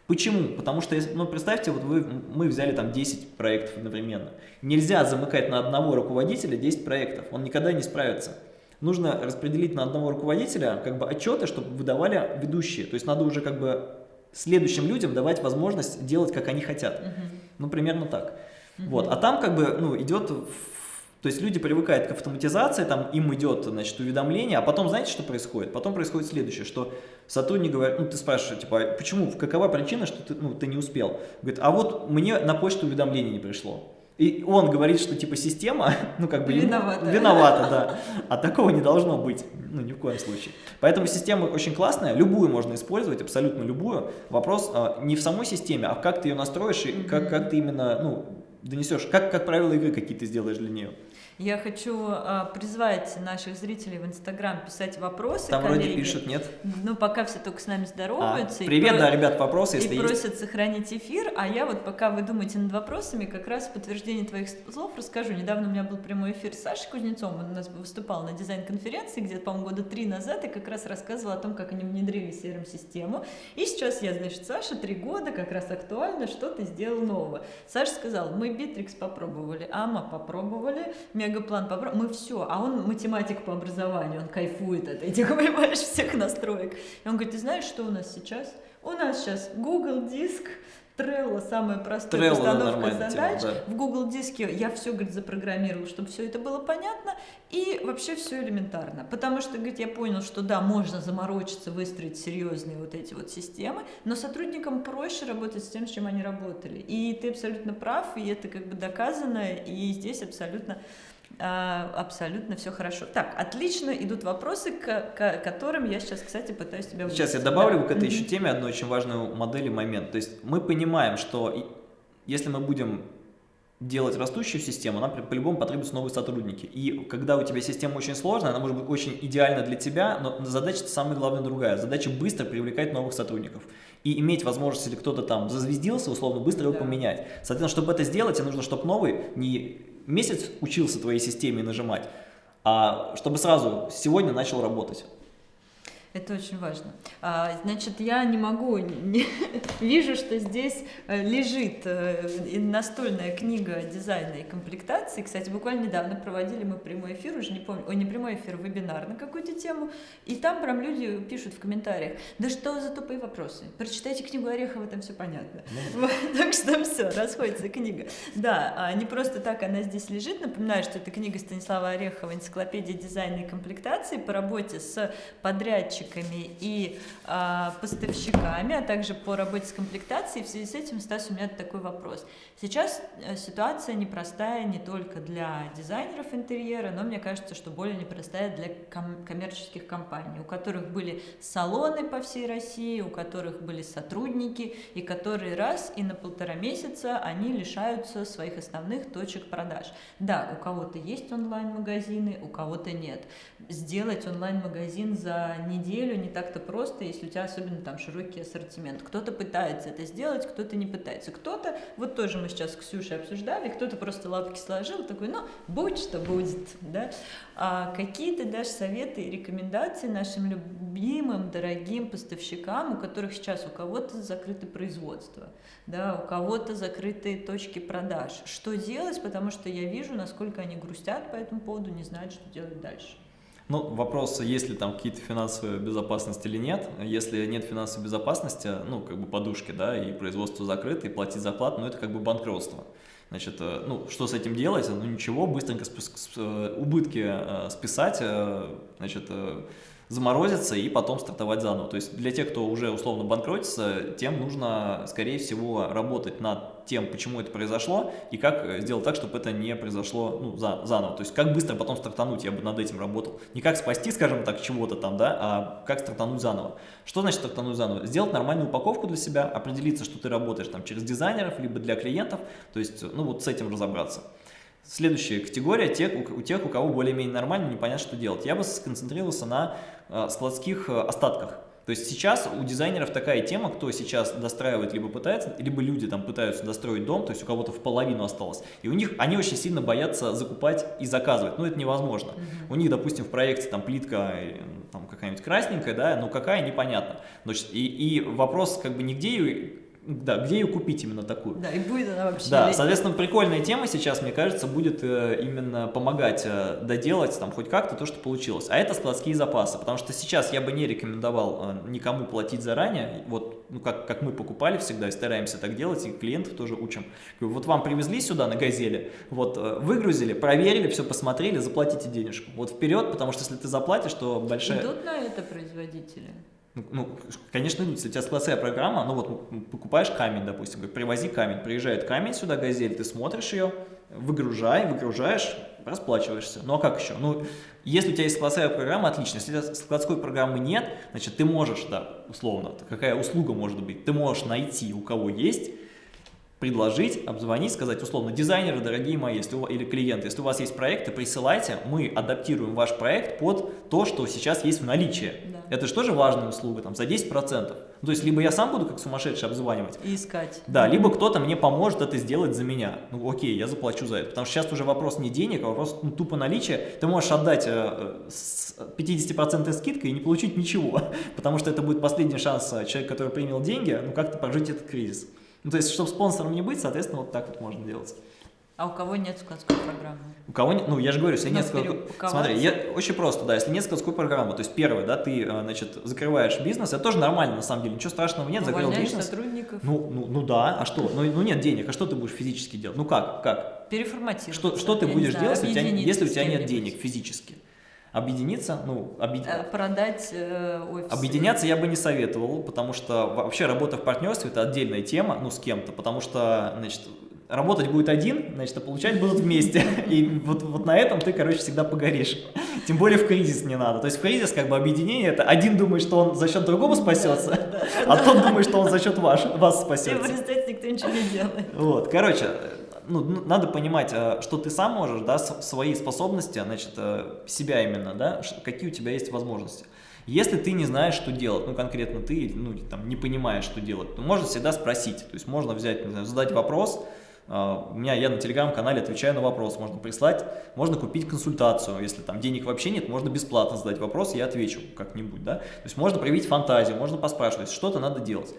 Почему? Потому что, ну, представьте, вот вы, мы взяли там 10 проектов одновременно. Нельзя замыкать на одного руководителя 10 проектов, он никогда не справится. Нужно распределить на одного руководителя как бы отчеты, чтобы выдавали ведущие. То есть надо уже как бы следующим людям давать возможность делать, как они хотят. Угу. Ну, примерно так. Угу. Вот. А там как бы ну, идет, то есть люди привыкают к автоматизации, там им идет значит, уведомление, а потом знаете, что происходит? Потом происходит следующее, что сотрудник говорит, ну ты спрашиваешь, типа, «А почему, какова причина, что ты, ну, ты не успел? Говорит, а вот мне на почту уведомление не пришло. И он говорит, что типа система, ну как бы виновата, виновата да. А такого не должно быть, ну ни в коем случае. Поэтому система очень классная, любую можно использовать, абсолютно любую. Вопрос а, не в самой системе, а как ты ее настроишь и как, как ты именно, ну, донесешь, как, как правило игры какие ты сделаешь для нее. Я хочу а, призвать наших зрителей в Инстаграм писать вопросы. Там коллеги. вроде пишут, нет? Ну, пока все только с нами здороваются. А, привет, и да, ребят, вопросы, если И есть. просят сохранить эфир, а я вот пока вы думаете над вопросами, как раз в подтверждение твоих слов расскажу. Недавно у меня был прямой эфир с Сашей Кузнецом, он у нас выступал на дизайн-конференции где-то, по-моему, года три назад, и как раз рассказывал о том, как они внедрили CRM-систему. И сейчас я, значит, Саша, три года, как раз актуально, что ты сделал нового. Саша сказал, мы Bittrex попробовали, Ама попробовали, мегаплан попробовал, мы все, а он математик по образованию, он кайфует от этих, понимаешь, всех настроек. И он говорит, ты знаешь, что у нас сейчас? У нас сейчас Google Диск, Trello самая простая Trello, постановка задач. Тема, да. В Google диске я все, говорит, запрограммировал, чтобы все это было понятно. И вообще все элементарно. Потому что, говорит, я понял, что да, можно заморочиться, выстроить серьезные вот эти вот системы, но сотрудникам проще работать с тем, с чем они работали. И ты абсолютно прав, и это как бы доказано, и здесь абсолютно абсолютно все хорошо. Так, отлично идут вопросы, к, к которым я сейчас, кстати, пытаюсь тебя Сейчас я добавлю да. к этой еще теме одну очень важную модель и момент. То есть мы понимаем, что если мы будем делать растущую систему, нам по-любому потребуются новые сотрудники. И когда у тебя система очень сложная, она может быть очень идеальна для тебя, но задача самая главная другая. Задача быстро привлекать новых сотрудников. И иметь возможность, если кто-то там зазвездился, условно, быстро его да. поменять. Соответственно, чтобы это сделать, тебе нужно, чтобы новый не месяц учился твоей системе нажимать, а чтобы сразу сегодня начал работать. Это очень важно. А, значит, я не могу, не, вижу, что здесь э, лежит э, настольная книга дизайна и комплектации. Кстати, буквально недавно проводили мы прямой эфир, уже не помню, ой, не прямой эфир, вебинар на какую-то тему, и там прям люди пишут в комментариях, да что за тупые вопросы, прочитайте книгу Орехова, там все понятно. Ну. Так что все, расходится книга. Да, а не просто так она здесь лежит, напоминаю, что это книга Станислава Орехова «Энциклопедия дизайна и комплектации» по работе с подрядчиком заказчиками и э, поставщиками, а также по работе с комплектацией. В связи с этим, Стас, у меня такой вопрос. Сейчас э, ситуация непростая не только для дизайнеров интерьера, но мне кажется, что более непростая для ком коммерческих компаний, у которых были салоны по всей России, у которых были сотрудники, и которые раз и на полтора месяца они лишаются своих основных точек продаж. Да, у кого-то есть онлайн-магазины, у кого-то нет. Сделать онлайн-магазин за неделю неделю не так-то просто, если у тебя особенно там широкий ассортимент. Кто-то пытается это сделать, кто-то не пытается. Кто-то, вот тоже мы сейчас с Ксюшей обсуждали, кто-то просто лапки сложил, такой, ну, будь что будет, да. А какие ты дашь советы и рекомендации нашим любимым, дорогим поставщикам, у которых сейчас у кого-то закрыто производство, да, у кого-то закрытые точки продаж. Что делать, потому что я вижу, насколько они грустят по этому поводу, не знают, что делать дальше. Ну, вопрос, есть ли там какие-то финансовые безопасности или нет. Если нет финансовой безопасности, ну, как бы подушки, да, и производство закрыто, и платить зарплату, ну, это как бы банкротство. Значит, э, ну, что с этим делать? Ну, ничего, быстренько э, убытки э, списать, значит, заморозиться и потом стартовать заново. То есть для тех, кто уже условно банкротится, тем нужно, скорее всего, работать над тем, почему это произошло, и как э, сделать так, чтобы это не произошло ну, за, заново. То есть как быстро потом стартануть, я бы над этим работал. Не как спасти, скажем так, чего-то там, да, а как стартануть заново. Что значит стартануть заново? Сделать нормальную упаковку для себя, определиться, что ты работаешь там через дизайнеров, либо для клиентов, то есть, ну вот с этим разобраться. Следующая категория тех, у, у тех, у кого более-менее нормально, непонятно, что делать. Я бы сконцентрировался на э, складских э, остатках. То есть сейчас у дизайнеров такая тема, кто сейчас достраивает, либо пытается, либо люди там пытаются достроить дом, то есть у кого-то в половину осталось. И у них, они очень сильно боятся закупать и заказывать, но это невозможно. Mm -hmm. У них, допустим, в проекте там плитка там какая-нибудь красненькая, да, но какая, непонятно. Значит, и, и вопрос как бы нигде да, где ее купить именно такую? Да, и будет она вообще. Да, соответственно, прикольная тема сейчас, мне кажется, будет э, именно помогать э, доделать там хоть как-то то, что получилось. А это складские запасы, потому что сейчас я бы не рекомендовал э, никому платить заранее, вот, ну, как, как мы покупали всегда и стараемся так делать, и клиентов тоже учим. Вот вам привезли сюда на газели, вот, выгрузили, проверили, все посмотрели, заплатите денежку. Вот вперед, потому что если ты заплатишь, то большая... Идут на это производители? Ну, конечно. Если у тебя складская программа, ну вот покупаешь камень, допустим, привози камень, приезжает камень сюда, газель, ты смотришь ее, выгружай, выгружаешь, расплачиваешься. Ну а как еще? Ну, если у тебя есть складская программа, отлично. Если у тебя складской программы нет, значит, ты можешь, да, условно, какая услуга может быть, ты можешь найти, у кого есть, предложить, обзвонить, сказать условно, дизайнеры, дорогие мои, если у, или клиенты, если у вас есть проекты, присылайте, мы адаптируем ваш проект под то, что сейчас есть в наличии. Да. Это же тоже важная услуга, там, за 10%. Ну, то есть, либо я сам буду как сумасшедший обзванивать. И искать. Да, либо кто-то мне поможет это сделать за меня. Ну, окей, я заплачу за это. Потому что сейчас уже вопрос не денег, а вопрос ну, тупо наличия. Ты можешь отдать э, с 50% скидкой и не получить ничего, потому что это будет последний шанс э, человека, который принял деньги, ну, как-то прожить этот кризис. Ну, то есть, чтобы спонсором не быть, соответственно, вот так вот можно делать. А у кого нет складской программы? У кого нет, ну я же говорю, если нет складской... Смотри, я, очень просто, да, если нет складской программы, то есть первое, да, ты, э, значит, закрываешь бизнес, это тоже нормально на самом деле, ничего страшного нет, закрыл бизнес. сотрудников. Ну, ну, ну да, а что? Ну, ну нет денег, а что ты будешь физически делать? Ну как, как? Переформатировать. Что, что ты будешь знаю, делать, если у, тебя, если у тебя нет денег физически? Объединиться, ну, объед... Э, продать э, офис. Объединяться я бы не советовал, потому что вообще работа в партнерстве это отдельная тема, ну, с кем-то, потому что, значит, работать будет один, значит, а получать будут вместе. И вот, вот на этом ты, короче, всегда погоришь. Тем более в кризис не надо. То есть в кризис как бы объединение, это один думает, что он за счет другого спасется, да, да, а да. тот думает, что он за счет ваш, вас спасется. И в результате никто ничего не делает. Вот, короче, ну, надо понимать, а, что ты сам можешь, да, свои способности, значит, э, себя именно, да, какие у тебя есть возможности. Если ты не знаешь, что делать, ну, конкретно ты, ну, там, не понимаешь, что делать, то можно всегда спросить, то есть можно взять, знаю, задать вопрос, а, у меня, я на телеграм-канале отвечаю на вопрос, можно прислать, можно купить консультацию, если там денег вообще нет, можно бесплатно задать вопрос, я отвечу как-нибудь, да, то есть можно проявить фантазию, можно поспрашивать, что-то надо делать.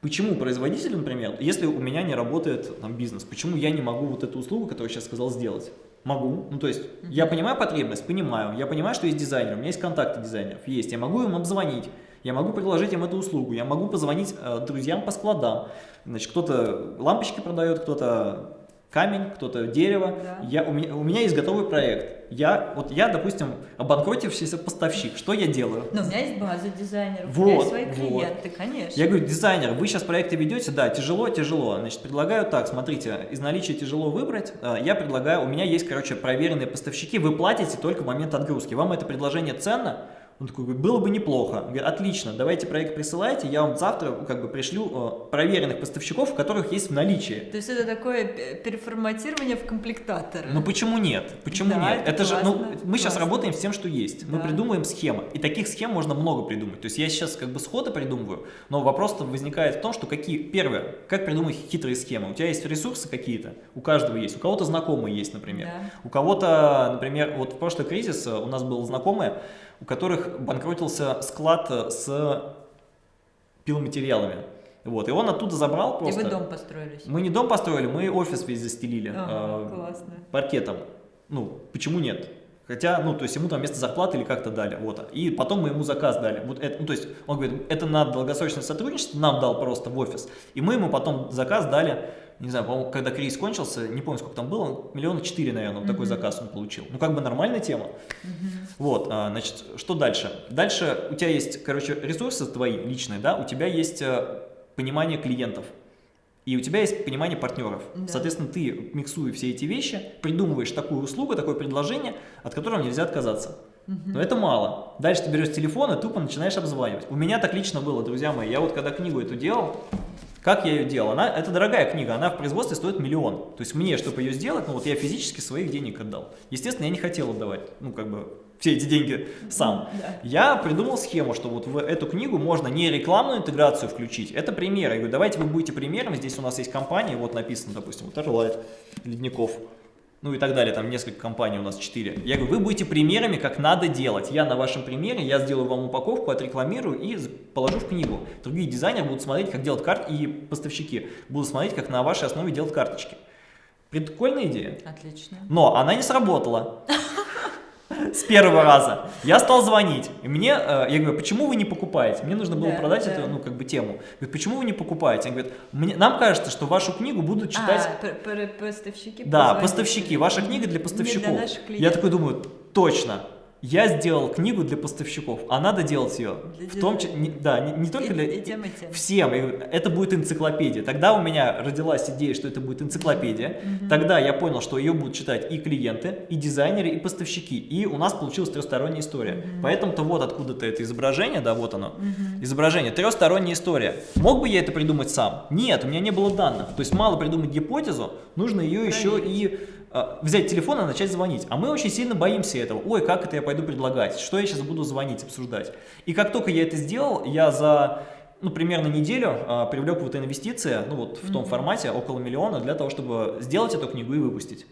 Почему производитель, например, если у меня не работает там, бизнес, почему я не могу вот эту услугу, которую я сейчас сказал, сделать? Могу. Ну, то есть, я понимаю потребность, понимаю. Я понимаю, что есть дизайнер, у меня есть контакты дизайнеров, есть. Я могу им обзвонить, я могу предложить им эту услугу, я могу позвонить э, друзьям по складам. Значит, кто-то лампочки продает, кто-то камень, кто-то дерево. Да. Я, у, меня, у меня есть готовый проект. Я, вот я, допустим, обанкротившийся поставщик. Что я делаю? Но у меня есть база дизайнеров, вот, у меня есть свои клиенты, вот. конечно. Я говорю, дизайнер, вы сейчас проекты ведете, да, тяжело, тяжело. Значит, предлагаю так, смотрите, из наличия тяжело выбрать. Э, я предлагаю, у меня есть, короче, проверенные поставщики, вы платите только в момент отгрузки. Вам это предложение ценно? Он такой говорит, было бы неплохо. Говорит, отлично, давайте проект присылайте, я вам завтра как бы пришлю э, проверенных поставщиков, у которых есть в наличии. То есть это такое переформатирование в комплектатор. Ну почему нет? Почему да, нет? Это, это классно, же, ну, мы сейчас работаем с тем, что есть. Да. Мы придумываем схемы. И таких схем можно много придумать. То есть я сейчас как бы схода придумываю, но вопрос возникает в том, что какие, первое, как придумать хитрые схемы. У тебя есть ресурсы какие-то, у каждого есть, у кого-то знакомые есть, например. Да. У кого-то, например, вот в прошлый кризис у нас был знакомый, у которых банкротился склад с пиломатериалами. Вот, и он оттуда забрал просто. И вы дом построили? Мы не дом построили, мы офис весь застелили ага, э, паркетом. Ну, почему нет? Хотя, ну, то есть ему там место зарплаты или как-то дали, вот. И потом мы ему заказ дали. Вот это, ну, то есть он говорит, это на долгосрочное сотрудничество нам дал просто в офис. И мы ему потом заказ дали не знаю, по-моему, когда кризис кончился, не помню, сколько там было, миллиона четыре, наверное, mm -hmm. такой заказ он получил. Ну, как бы нормальная тема. Mm -hmm. Вот, а, значит, что дальше? Дальше у тебя есть, короче, ресурсы твои личные, да, у тебя есть а, понимание клиентов. и у тебя есть понимание партнеров. Да. Соответственно, ты, миксуя все эти вещи, придумываешь такую услугу, такое предложение, от которого нельзя отказаться. Но это мало. Дальше ты берешь телефон и тупо начинаешь обзванивать. У меня так лично было, друзья мои. Я вот когда книгу эту делал, как я ее делал? Она, это дорогая книга, она в производстве стоит миллион. То есть мне, чтобы ее сделать, ну вот я физически своих денег отдал. Естественно, я не хотел отдавать, ну как бы все эти деньги сам. Да. Я придумал схему, что вот в эту книгу можно не рекламную интеграцию включить, это примеры. Я говорю, давайте вы будете примером, здесь у нас есть компании, вот написано, допустим, вот Эрлайт, Ледников, ну и так далее, там несколько компаний у нас, 4. Я говорю, вы будете примерами, как надо делать. Я на вашем примере, я сделаю вам упаковку, отрекламирую и положу в книгу. Другие дизайнеры будут смотреть, как делать карты, и поставщики будут смотреть, как на вашей основе делать карточки. Прикольная идея. Отлично. Но она не сработала. С первого раза. Я стал звонить. И мне, э, я говорю, почему вы не покупаете? Мне нужно было Да, продать да. эту, ну, как бы тему. Говорит, почему вы не покупаете? Они говорят, «Мне- нам кажется, что вашу книгу будут читать... А, п- п- поставщики. Да, поставщики. Ваша книга для поставщиков. для Я такой думаю, точно. Я сделал книгу для поставщиков, а надо делать ее. Для В том числе, да, не, не только И- для... и тем, и тем. Всем. И Это будет энциклопедия. Тогда у меня родилась идея, что это будет энциклопедия. Тогда я понял, что ее будут читать и клиенты, и дизайнеры, и поставщики. И у нас получилась трехсторонняя история. Поэтому-то вот откуда-то это изображение, да, вот оно. Изображение, трехсторонняя история. Мог бы я это придумать сам? Нет, у меня не было данных. То есть мало придумать гипотезу, нужно ее еще и взять телефон и начать звонить. А мы очень сильно боимся этого. Ой, как это я пойду предлагать? Что я сейчас буду звонить, обсуждать? И как только я это сделал, я за ну, примерно неделю а, привлек вот инвестиции, ну вот в том формате, около миллиона, для того, чтобы сделать эту книгу и выпустить.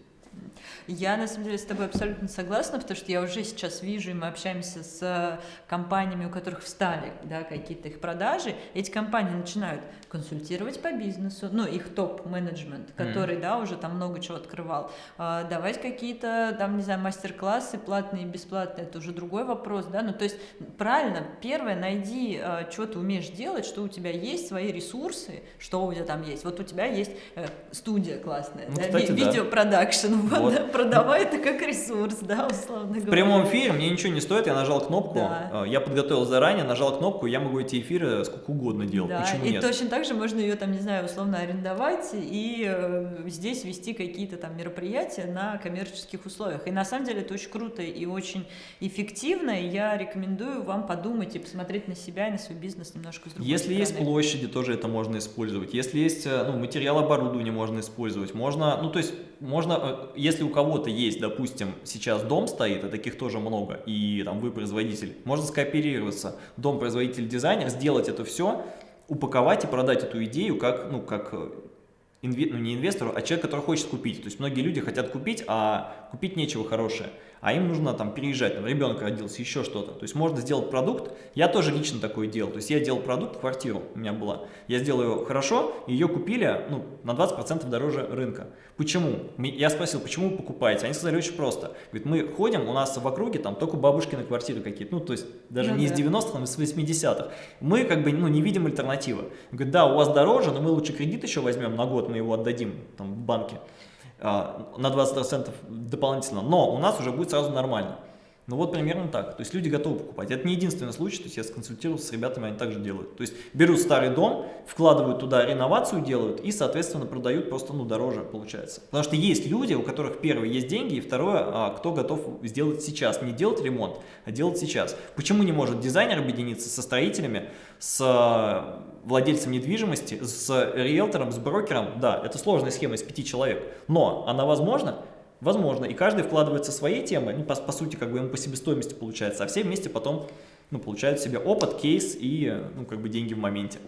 Я, на самом деле, с тобой абсолютно согласна, потому что я уже сейчас вижу, и мы общаемся с э, компаниями, у которых встали да, какие-то их продажи. Эти компании начинают консультировать по бизнесу, ну, их топ-менеджмент, который, да, уже там много чего открывал, а, давать какие-то, там, не знаю, мастер-классы, платные и бесплатные, это уже другой вопрос, да, ну, то есть, правильно, первое, найди, э, что ты умеешь делать, что у тебя есть, свои ресурсы, что у тебя там есть. Вот у тебя есть э, студия классная, Ну, да, кстати, ви- да. видеопродакшн, вот, продавай это как ресурс, да, условно говоря. В прямом эфире мне ничего не стоит, я нажал кнопку, Да. э, я подготовил заранее, нажал кнопку, я могу эти эфиры сколько угодно делать. Да, Почему и нет? точно так же можно ее там, не знаю, условно арендовать и э, здесь вести какие-то там мероприятия на коммерческих условиях. И на самом деле это очень круто и очень эффективно, и я рекомендую вам подумать и посмотреть на себя и на свой бизнес немножко с другой Если есть стороны. площади, тоже это можно использовать. Если есть э, ну, материал оборудования, можно использовать. Можно, ну то есть, можно, э, если у кого-то есть, допустим, сейчас дом стоит, а таких тоже много, и там вы производитель, можно скооперироваться, дом, производитель, дизайнер, сделать это все, упаковать и продать эту идею как, ну, как э, инве- ну, не инвестору, а человек, который хочет купить. То есть многие люди хотят купить, а купить нечего хорошее. А им нужно там переезжать, там, ребенок родился, еще что-то. То есть можно сделать продукт. Я тоже лично такое делал. То есть я делал продукт, квартиру у меня была. Я сделал ее хорошо, ее купили ну, на 20% дороже рынка. Почему? Я спросил, почему вы покупаете? Они сказали очень просто. Говорит, мы ходим, у нас в округе там только бабушкины квартиры какие-то. Ну, то есть даже Ну не да. из 90-х, там, из 80-х. Мы как бы ну, не видим альтернативы. Говорит, да, у вас дороже, но мы лучше кредит еще возьмем на год, мы его отдадим там, в банке на 20% дополнительно, но у нас уже будет сразу нормально. Ну вот примерно так. То есть люди готовы покупать. Это не единственный случай, то есть я сконсультировался с ребятами, они также делают. То есть берут старый дом, вкладывают туда реновацию, делают и, соответственно, продают просто ну, дороже получается. Потому что есть люди, у которых первое есть деньги, и второе, а, кто готов сделать сейчас. Не делать ремонт, а делать сейчас. Почему не может дизайнер объединиться со строителями, с а, владельцем недвижимости, с риэлтором, с брокером? Да, это сложная схема из пяти человек, но она возможна? Возможно, и каждый вкладывается своей темой, ну, по, по сути, как бы ему по себестоимости получается, а все вместе потом, ну, получают себе опыт, кейс и, ну, как бы деньги в моменте.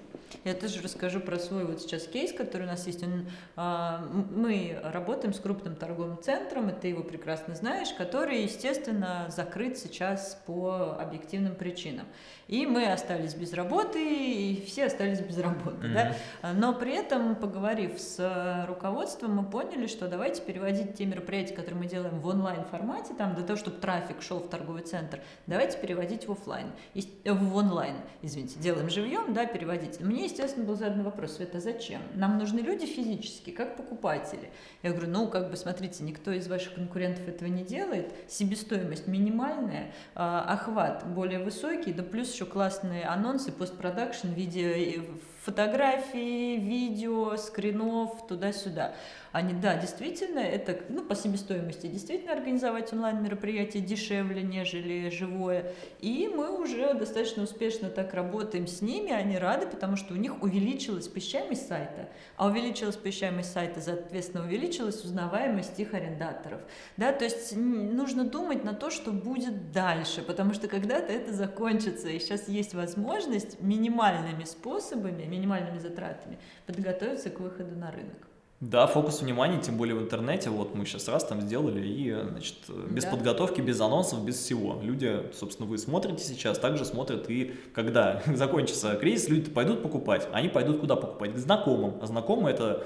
Я тоже расскажу про свой вот сейчас кейс, который у нас есть. Он, а, мы работаем с крупным торговым центром, и ты его прекрасно знаешь, который, естественно, закрыт сейчас по объективным причинам. И мы остались без работы, и все остались без работы. да. Но при этом, поговорив с руководством, мы поняли, что давайте переводить те мероприятия, которые мы делаем в онлайн формате, там, для того, чтобы трафик шел в торговый центр, давайте переводить в офлайн, Ес- э, в онлайн, извините, делаем живьем, да, переводить. Мне, естественно, был задан вопрос, Света, зачем? Нам нужны люди физически, как покупатели. Я говорю, ну, как бы, смотрите, никто из ваших конкурентов этого не делает, себестоимость минимальная, а, охват более высокий, да плюс еще классные анонсы, постпродакшн, видео, и фотографии, видео, скринов, туда-сюда. Они, да, действительно, это, ну, по себестоимости, действительно организовать онлайн-мероприятие дешевле, нежели живое. И мы уже достаточно успешно так работаем с ними, они рады, потому что у них увеличилась посещаемость сайта, а увеличилась посещаемость сайта, соответственно, увеличилась узнаваемость их арендаторов. Да, то есть нужно думать на то, что будет дальше, потому что когда-то это закончится, и сейчас есть возможность минимальными способами, минимальными затратами подготовиться к выходу на рынок. Да, фокус внимания, тем более в интернете, вот мы сейчас раз там сделали, и, значит, без да. подготовки, без анонсов, без всего. Люди, собственно, вы смотрите сейчас, также смотрят, и когда закончится кризис, люди пойдут покупать, они пойдут куда покупать? К знакомым, а знакомые это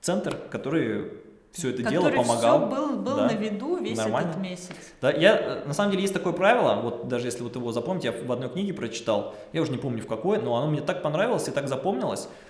центр, который все это дело помогал. Все был, был да, на виду весь нормально. этот месяц. Да, я, на самом деле, есть такое правило, вот даже если вот его запомните, я в одной книге прочитал, я уже не помню в какой, но оно мне так понравилось и так запомнилось, Э,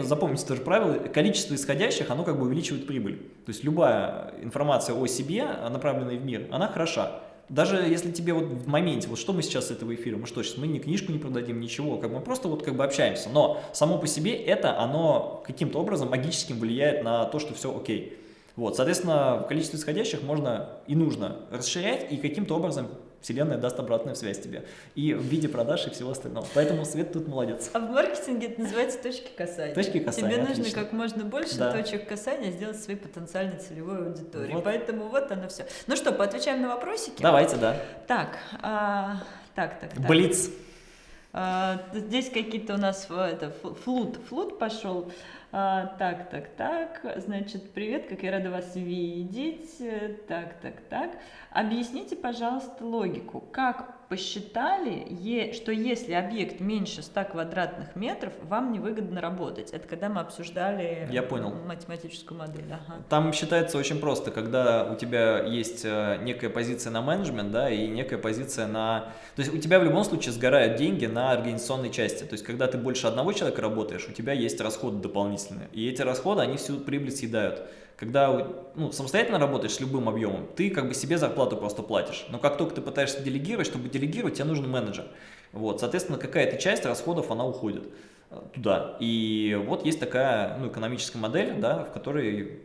запомните тоже правило, количество исходящих, оно как бы увеличивает прибыль. То есть любая информация о себе, направленная в мир, она хороша. Даже если тебе вот в моменте, вот что мы сейчас с этого эфира, мы что, сейчас мы ни книжку не продадим, ничего, как мы просто вот как бы общаемся, но само по себе это, оно каким-то образом магическим влияет на то, что все окей. Вот, соответственно, количество исходящих можно и нужно расширять и каким-то образом Вселенная даст обратную связь тебе. И в виде продаж и всего остального. Поэтому Свет тут молодец. А в маркетинге это называется точки касания. Точки касания, Тебе нужно отлично. как можно больше да. точек касания сделать своей потенциальной целевой аудитории. Вот. Поэтому вот оно все. Ну что, поотвечаем на вопросики? Давайте, да. Так, а, так, так, так. Блиц. А, здесь какие-то у нас это, флут, флут пошел. А, так, так, так, значит, привет, как я рада вас видеть. Так, так, так. Объясните, пожалуйста, логику. Как посчитали, что если объект меньше 100 квадратных метров, вам невыгодно работать. Это когда мы обсуждали Я понял. математическую модель. Ага. Там считается очень просто, когда у тебя есть э, некая позиция на менеджмент, да, и некая позиция на... То есть у тебя в любом случае сгорают деньги на организационной части. То есть когда ты больше одного человека работаешь, у тебя есть расходы дополнительные. И эти расходы, они всю прибыль съедают. Когда ну, самостоятельно работаешь с любым объемом, ты как бы себе зарплату просто платишь. Но как только ты пытаешься делегировать, чтобы делегировать, тебе нужен менеджер. Вот, соответственно, какая-то часть расходов, она уходит э, туда. И вот есть такая ну, экономическая модель, да, в которой,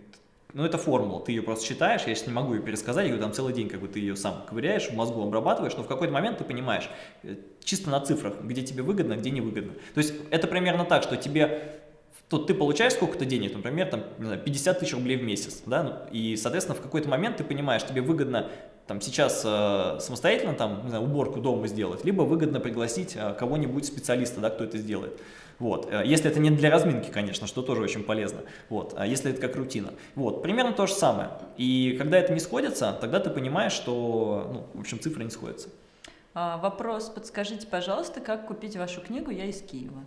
ну это формула, ты ее просто считаешь, я сейчас не могу ее пересказать, я там целый день как бы ты ее сам ковыряешь, в мозгу обрабатываешь, но в какой-то момент ты понимаешь, э, чисто на цифрах, где тебе выгодно, где невыгодно. То есть это примерно так, что тебе Тут ты получаешь сколько-то денег, например, там, не знаю, 50 тысяч рублей в месяц, да, ну, и, соответственно, в какой-то момент ты понимаешь, тебе выгодно там сейчас э, самостоятельно там, не знаю, уборку дома сделать, либо выгодно пригласить э, кого-нибудь специалиста, да, кто это сделает. Вот. Э, если это не для разминки, конечно, что тоже очень полезно. Вот. А если это как рутина. Вот. Примерно то же самое. И когда это не сходится, тогда ты понимаешь, что, ну, в общем, цифры не сходятся. А, вопрос, подскажите, пожалуйста, как купить вашу книгу «Я из Киева»?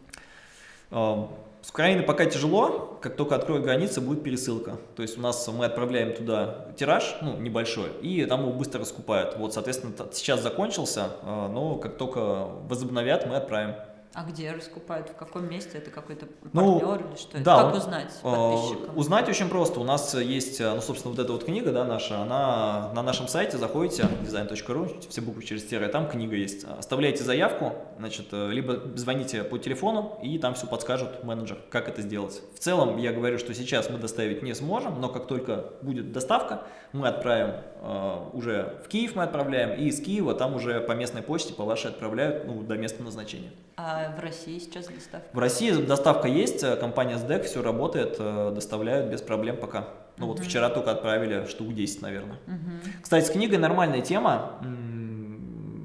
С Украины пока тяжело, как только откроют границы, будет пересылка. То есть у нас мы отправляем туда тираж, ну, небольшой, и там его быстро раскупают. Вот, соответственно, сейчас закончился, а, но как только возобновят, мы отправим. А где раскупают? В каком месте? Это какой-то ну, партнер или что? Да, как узнать э, подписчикам? Узнать очень просто. У нас есть, э, ну, собственно, вот эта вот книга, да, наша, она на нашем сайте, заходите, design.ru, все буквы через тире, там книга есть. Оставляйте заявку, значит, э, либо звоните по телефону, и там все подскажут менеджер, как это сделать. В целом, я говорю, что сейчас мы доставить не сможем, но как только будет доставка, мы отправим э, уже в Киев, мы отправляем, и из Киева там уже по местной почте, по вашей отправляют, ну, до места назначения. А в России сейчас доставка? В России доставка есть, э, компания SDEC, все работает, э, доставляют без проблем пока. Ну вот вчера только отправили штук 10, наверное. Угу. Кстати, с книгой нормальная тема,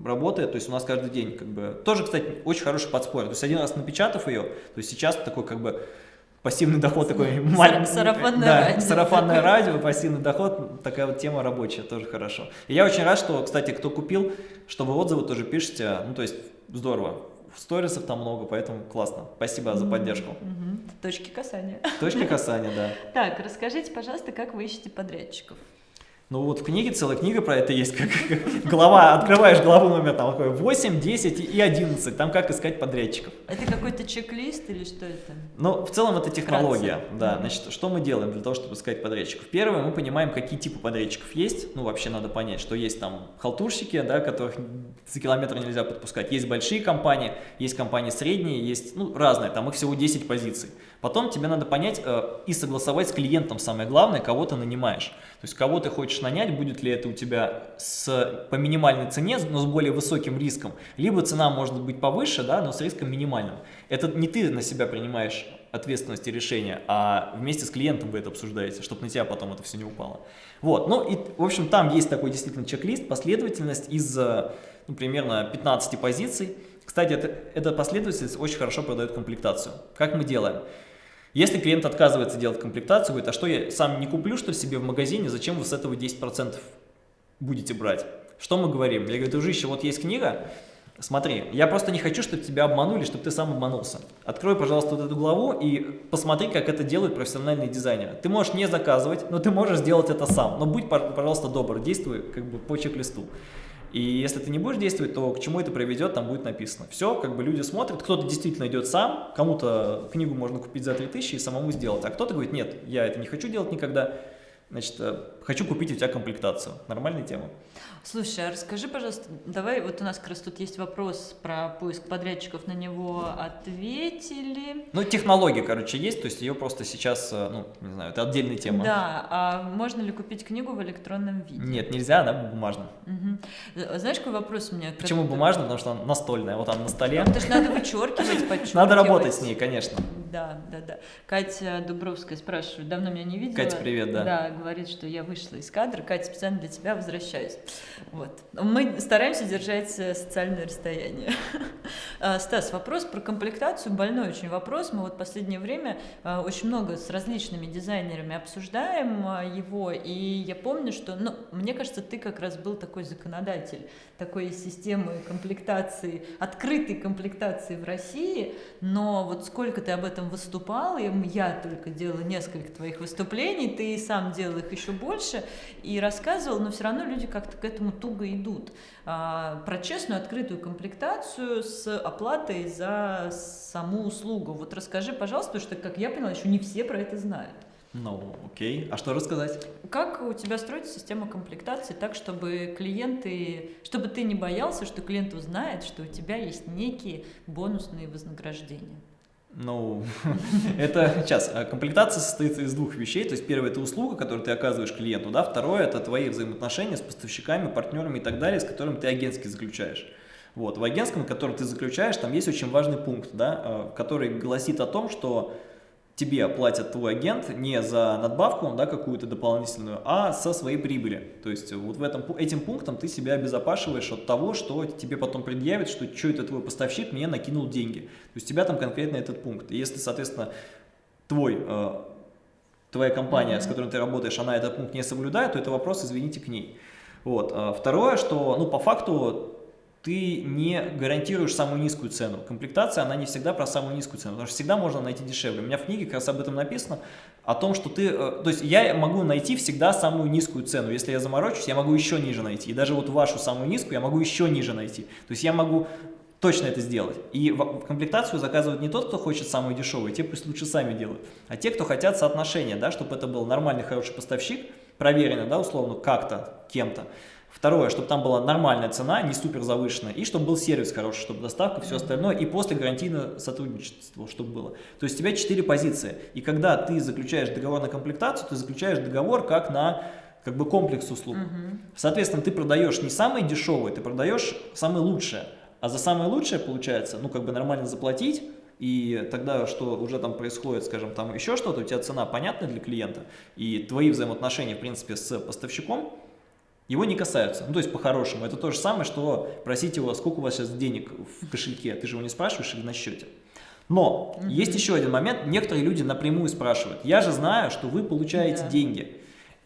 работает, то есть у нас каждый день как бы... Тоже, кстати, очень хороший подспорье. То есть один раз напечатав ее, то есть сейчас такой как бы пассивный доход такой маленький. Сарафанное да, радио. Сарафанное радио, пассивный доход, такая вот тема рабочая, тоже хорошо. И я очень рад, что, кстати, кто купил, что вы отзывы тоже пишете, ну то есть здорово сторисов там много, поэтому классно. Спасибо за поддержку. Точки касания. Точки касания, да. Так, расскажите, пожалуйста, как вы ищете подрядчиков? Ну вот в книге, целая книга про это есть, как, как глава, открываешь главу номер там такой 8, 10 и 11, там как искать подрядчиков. Это какой-то чек-лист или что это? Ну, в целом это технология, Вкратце. да. Значит, что мы делаем для того, чтобы искать подрядчиков? Первое, мы понимаем, какие типы подрядчиков есть. Ну, вообще надо понять, что есть там халтурщики, да, которых за километр нельзя подпускать. Есть большие компании, есть компании средние, есть, ну, разные, там их всего 10 позиций. Потом тебе надо понять э, и согласовать с клиентом, самое главное, кого ты нанимаешь. То есть, кого ты хочешь нанять, будет ли это у тебя с, по минимальной цене, но с более высоким риском, либо цена может быть повыше, да, но с риском минимальным. Это не ты на себя принимаешь ответственность и решение, а вместе с клиентом вы это обсуждаете, чтобы на тебя потом это все не упало. Вот, ну и, в общем, там есть такой действительно чек-лист, последовательность из, э, ну, примерно 15 позиций. Кстати, эта последовательность очень хорошо продает комплектацию. Как мы делаем? Если клиент отказывается делать комплектацию, говорит, а что я сам не куплю, что ли, себе в магазине, зачем вы с этого 10% будете брать? Что мы говорим? Я говорю, дружище, вот есть книга, смотри, я просто не хочу, чтобы тебя обманули, чтобы ты сам обманулся. Открой, пожалуйста, вот эту главу и посмотри, как это делают профессиональные дизайнеры. Ты можешь не заказывать, но ты можешь сделать это сам. Но будь, пожалуйста, добр, действуй как бы по чек-листу. И если ты не будешь действовать, то к чему это приведет, там будет написано. Все, как бы люди смотрят, кто-то действительно идет сам, кому-то книгу можно купить за 3000 и самому сделать, а кто-то говорит, нет, я это не хочу делать никогда, значит, э, хочу купить у тебя комплектацию. Нормальная тема. Слушай, а расскажи, пожалуйста, давай, вот у нас как раз тут есть вопрос про поиск подрядчиков, на него ответили. Ну, технология, короче, есть, то есть ее просто сейчас, э, ну, не знаю, это отдельная тема. Да, а можно ли купить книгу в электронном виде? Нет, нельзя, она бумажная. Э, Знаешь, какой вопрос у меня? Почему бумажная? Потому что она настольная, вот она на столе. Потому что надо вычеркивать, подчеркивать. Надо работать с ней, конечно. Да, да, да. Катя Дубровская спрашивает, давно меня не видела. Катя, привет, да. Да, говорит, что я вышла из кадра. Катя, специально для тебя возвращаюсь. Вот. Мы стараемся держать э, социальное расстояние. А, Стас, вопрос про комплектацию, больной очень вопрос. Мы вот в последнее время а, очень много с различными дизайнерами обсуждаем а, его, и я помню, что, ну, мне кажется, ты как раз был такой законодатель такой системы комплектации, открытой комплектации в России, но вот сколько ты об этом выступал, и я только делала несколько твоих выступлений, ты сам делал их еще больше, и рассказывал, но все равно люди как-то к этому туго идут. А, про честную открытую комплектацию с оплатой за саму услугу. Вот расскажи, пожалуйста, потому что, как я поняла, еще не все про это знают. Ну, окей. А что рассказать? Как у тебя строится система комплектации так, чтобы клиенты, чтобы ты не боялся, что клиент узнает, что у тебя есть некие бонусные вознаграждения? Ну, это сейчас. а, Комплектация состоит из двух вещей. То есть, первое – это услуга, которую ты оказываешь клиенту, да. Второе – это твои взаимоотношения с поставщиками, партнерами и так далее, с которыми ты агентски заключаешь. Вот, в агентском, который ты заключаешь, там есть очень важный пункт, да, а, который гласит о том, что тебе платят твой агент не за надбавку, да, какую-то дополнительную, а со своей прибыли. То есть вот в этом, этим пунктом ты себя обезопашиваешь от того, что тебе потом предъявят, что что это твой поставщик мне накинул деньги. То есть у тебя там конкретно этот пункт. И если, соответственно, твой, э, твоя компания, с которой ты работаешь, она этот пункт не соблюдает, то это вопрос, извините, к ней. Вот. А Второе, что, ну, по факту, ты не гарантируешь самую низкую цену. Комплектация, она не всегда про самую низкую цену, потому что всегда можно найти дешевле. У меня в книге как раз об этом написано, о том, что ты, э, то есть я могу найти всегда самую низкую цену. Если я заморочусь, я могу еще ниже найти. И даже вот вашу самую низкую я могу еще ниже найти. То есть я могу точно это сделать. И комплектацию заказывает не тот, кто хочет самую дешевую, те пусть лучше сами делают, а те, кто хотят соотношения, да, чтобы это был нормальный, хороший поставщик, проверенный, да, условно, как-то, кем-то. Второе, чтобы там была нормальная цена, не супер завышенная, и чтобы был сервис хороший, чтобы доставка, все остальное, и после гарантийное сотрудничество, чтобы было. То есть у тебя четыре позиции, и когда ты заключаешь договор на комплектацию, ты заключаешь договор как на как бы комплекс услуг. Соответственно, ты продаешь не самые дешевые, ты продаешь самые лучшие. А за самое лучшее, получается, ну, как бы нормально заплатить, и тогда, что уже там происходит, скажем, там еще что-то, у тебя цена понятна для клиента, и твои взаимоотношения, в принципе, с поставщиком, его не касаются. Ну, то есть, по-хорошему, это то же самое, что просить его, сколько у вас сейчас денег в кошельке, ты же его не спрашиваешь или на счете. Но есть еще один момент, некоторые люди напрямую спрашивают, я же знаю, что вы получаете Да. деньги.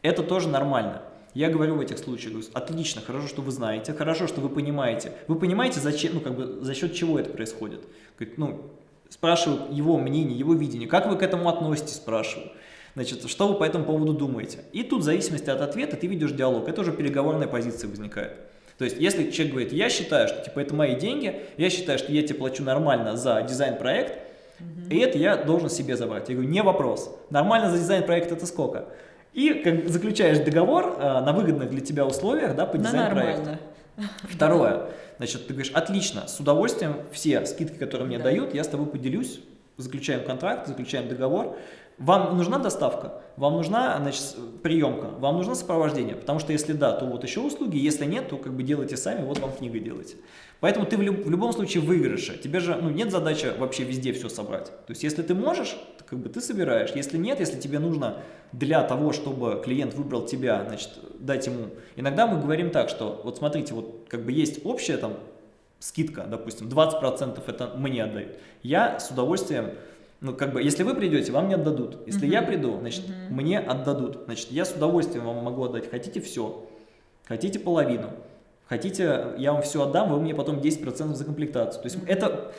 Это тоже нормально. Я говорю в этих случаях, говорю, отлично, хорошо, что вы знаете, хорошо, что вы понимаете. Вы понимаете, зачем, ну, как бы, за счет чего это происходит? Говорит, ну, спрашиваю его мнение, его видение, как вы к этому относитесь, спрашиваю. Значит, что вы по этому поводу думаете? И тут в зависимости от ответа ты ведешь диалог. Это уже переговорная позиция возникает. То есть, если человек говорит, я считаю, что типа это мои деньги, я считаю, что я тебе плачу нормально за дизайн-проект, и это я должен себе забрать. Я говорю, не вопрос. Нормально за дизайн-проект это сколько? И как заключаешь договор а, на выгодных для тебя условиях да, по дизайн-проекту. Второе. Значит, ты говоришь, отлично, с удовольствием все скидки, которые мне да. дают, я с тобой поделюсь, заключаем контракт, заключаем договор. Вам нужна доставка, вам нужна значит, приемка, вам нужно сопровождение, потому что если да, то вот еще услуги, если нет, то как бы делайте сами, вот вам книга делайте. Поэтому ты в, люб, в любом случае выигрыше, тебе же ну, нет задачи вообще везде все собрать. То есть если ты можешь, то, как бы ты собираешь, если нет, если тебе нужно для того, чтобы клиент выбрал тебя, значит, дать ему. Иногда мы говорим так, что вот смотрите, вот как бы есть общая там скидка, допустим, 20% это мне отдают. Я с удовольствием ну, как бы, если вы придете, вам не отдадут. Если -huh. я приду, значит, -huh. мне отдадут. Значит, я с удовольствием вам могу отдать. Хотите все, хотите половину, хотите, я вам все отдам, вы мне потом 10% за комплектацию. То есть -huh. это,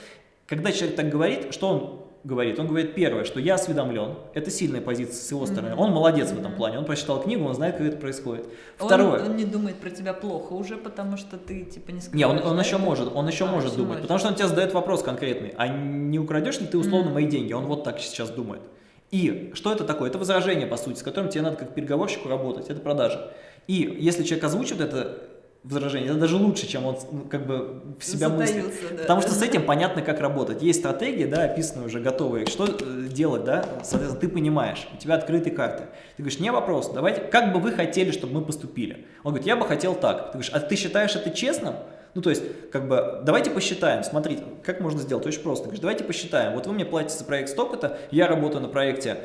когда человек так говорит, что он говорит? Он говорит, первое, что я осведомлен, это сильная позиция с его стороны, mm -hmm. он молодец mm -hmm. в этом плане, он прочитал книгу, он знает, как это происходит. Второе. Он, он не думает про тебя плохо уже, потому что ты типа не скажешь. Не, он, он еще может, он еще а, может думать, может. потому что он тебе задает вопрос конкретный, а не украдешь ли ты условно mm -hmm. мои деньги? Он вот так сейчас думает. И что это такое? Это возражение, по сути, с которым тебе надо как переговорщику работать, это продажа. И если человек озвучивает это возражение. Это даже лучше, чем он ну, как бы в себя мыслит. Да. Потому что с этим понятно, как работать. Есть стратегии, да, описанные уже, готовые. Что э, делать, да? Соответственно, ты понимаешь, у тебя открытые карты. Ты говоришь, не вопрос, давайте, как бы вы хотели, чтобы мы поступили? Он говорит, я бы хотел так. Ты говоришь, а ты считаешь это честным? Ну, то есть, как бы, давайте посчитаем, смотрите, как можно сделать, очень просто. Ты говоришь, давайте посчитаем, вот вы мне платите за проект столько-то, я работаю на проекте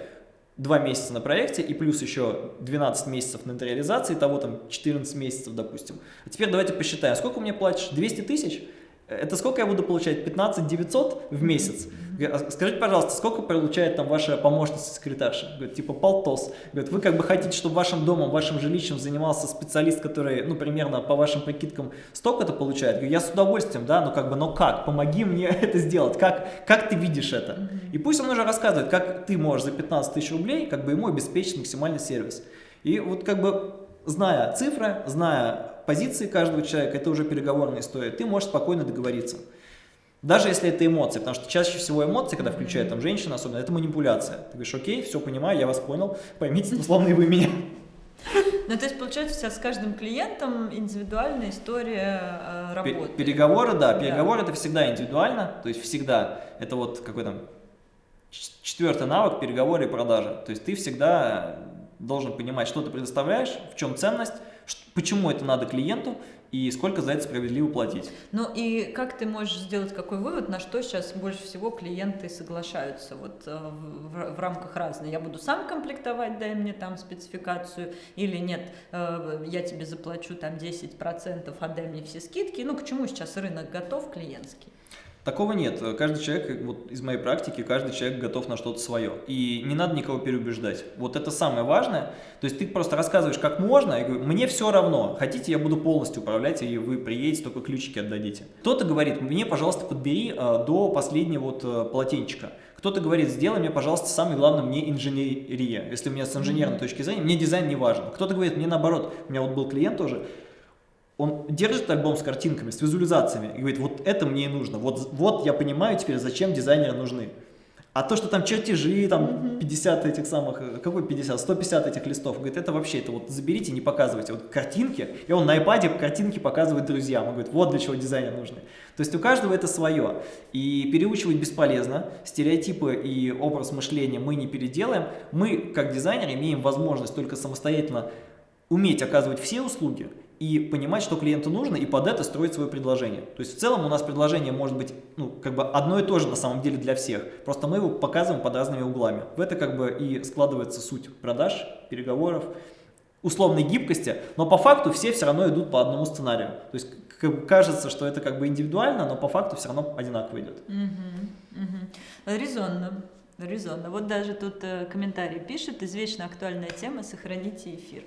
2 месяца на проекте и плюс еще 12 месяцев на реализации, того там 14 месяцев, допустим. А теперь давайте посчитаем, сколько мне платишь? 200 тысяч? Это сколько я буду получать? 15 900 в месяц? А скажите, пожалуйста, сколько получает там ваша помощница-секретарша? Говорит, типа полтос. Говорит, вы как бы хотите, чтобы вашим домом, вашим жилищем занимался специалист, который, ну, примерно по вашим прикидкам столько-то получает? Говорю, я с удовольствием, да, но как бы, но как? Помоги мне это сделать. Как, как ты видишь это? И пусть он уже рассказывает, как ты можешь за 15 тысяч рублей, как бы ему обеспечить максимальный сервис. И вот как бы, зная цифры, зная позиции каждого человека, это уже переговорная история, ты можешь спокойно договориться. Даже если это эмоции, потому что чаще всего эмоции, когда включает там женщина особенно, это манипуляция. Ты говоришь, окей, все понимаю, я вас понял, поймите, условно и вы меня. Ну, то есть, получается, у тебя с каждым клиентом индивидуальная история э, работы. Переговоры, да, переговоры да. это всегда индивидуально, то есть всегда, это вот какой то четвертый навык переговоры и продажи. То есть ты всегда должен понимать, что ты предоставляешь, в чем ценность, почему это надо клиенту и сколько за это справедливо платить. Ну и как ты можешь сделать какой вывод, на что сейчас больше всего клиенты соглашаются вот э, в, в рамках разных? Я буду сам комплектовать, дай мне там спецификацию, или нет, э, я тебе заплачу там 10%, отдай мне все скидки. Ну к чему сейчас рынок готов клиентский? Такого нет. Каждый человек, вот из моей практики, каждый человек готов на что-то свое. И не надо никого переубеждать. Вот это самое важное. То есть ты просто рассказываешь, как можно, и говорю, мне все равно. Хотите, я буду полностью управлять, и вы приедете, только ключики отдадите. Кто-то говорит, мне, пожалуйста, подбери э, до последнего вот э, полотенчика. Кто-то говорит, сделай мне, пожалуйста, самое главное, мне инженерия. Если у меня с инженерной точки зрения, мне дизайн не важен. Кто-то говорит, мне наоборот, у меня вот был клиент тоже, он держит альбом с картинками, с визуализациями и говорит, вот это мне и нужно, вот, вот я понимаю теперь, зачем дизайнеры нужны. А то, что там чертежи, там 50 этих самых, э, какой 50, 150 этих листов, говорит, это вообще, это вот заберите, не показывайте, вот картинки, и он на iPad картинки показывает друзьям, он говорит, вот для чего дизайнеры нужны. То есть у каждого это свое, и переучивать бесполезно, стереотипы и образ мышления мы не переделаем, мы, как дизайнеры, имеем возможность только самостоятельно уметь оказывать все услуги и понимать, что клиенту нужно, и под это строить свое предложение. То есть в целом у нас предложение может быть ну, как бы одно и то же на самом деле для всех, просто мы его показываем под разными углами. В это как бы и складывается суть продаж, переговоров, условной гибкости, но по факту все все равно идут по одному сценарию. То есть кажется, что это как бы индивидуально, но по факту все равно одинаково идет. Угу, угу. Резонно. Резонно. Вот даже тут э, комментарий пишет, извечно актуальная тема, сохраните эфир.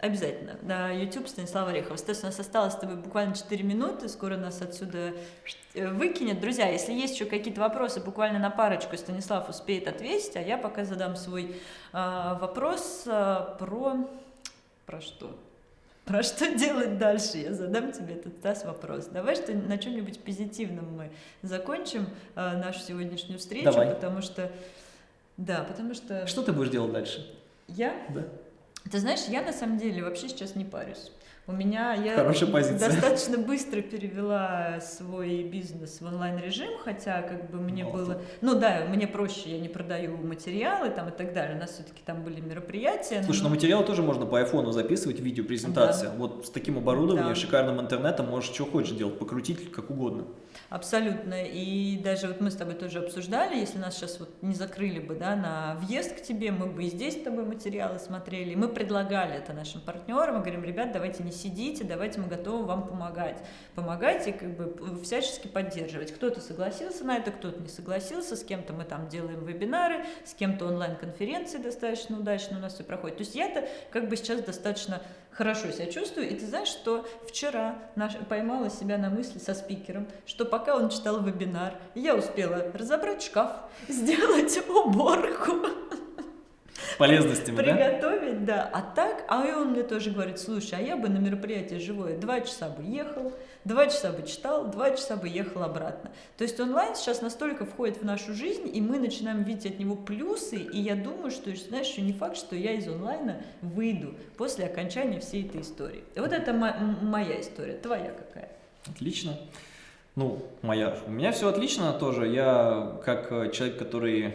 Обязательно. На YouTube Станислав Орехов. Стас, у нас осталось с тобой буквально 4 минуты, скоро нас отсюда э, выкинет. Друзья, если есть еще какие-то вопросы, буквально на парочку Станислав успеет ответить, а я пока задам свой э, вопрос э, про... Про что? Про что делать дальше? Я задам тебе этот Стас вопрос. Давай что на чем-нибудь позитивном мы закончим э, нашу сегодняшнюю встречу, Давай. потому что... Да, потому что... Что ты будешь делать дальше? Я? Да. Ты знаешь, я на самом деле вообще сейчас не парюсь. У меня я Хорошая позиция. достаточно быстро перевела свой бизнес в онлайн режим, хотя как бы мне Молодец. было, ну да, мне проще, я не продаю материалы там и так далее. У нас все-таки там были мероприятия. Слушай, но- ну материал тоже можно по айфону записывать, видеопрезентация. Вот с таким оборудованием, Да. шикарным интернетом можешь что хочешь делать, покрутить как угодно. Абсолютно. И даже вот мы с тобой тоже обсуждали, если нас сейчас вот не закрыли бы, да, на въезд к тебе, мы бы и здесь с тобой материалы смотрели. Мы предлагали это нашим партнерам, мы говорим, ребят, давайте не сидите, давайте мы готовы вам помогать. Помогайте, как бы всячески поддерживать. Кто-то согласился на это, кто-то не согласился, с кем-то мы там делаем вебинары, с кем-то онлайн-конференции достаточно удачно у нас все проходит. То есть я-то как бы сейчас достаточно хорошо себя чувствую. И ты знаешь, что вчера наш, поймала себя на мысли со спикером, что пока он читал вебинар, я успела разобрать шкаф, сделать уборку, Полезностями, да? приготовить, да. А так, а он мне тоже говорит, слушай, а я бы на мероприятие живое два часа бы ехал, два часа бы читал, два часа бы ехал обратно. То есть онлайн сейчас настолько входит в нашу жизнь, и мы начинаем видеть от него плюсы, и я думаю, что, знаешь, еще не факт, что я из онлайна выйду после окончания всей этой истории. Вот это моя история, твоя какая? Отлично. Ну, моя. У меня все отлично тоже. Я как э, человек, который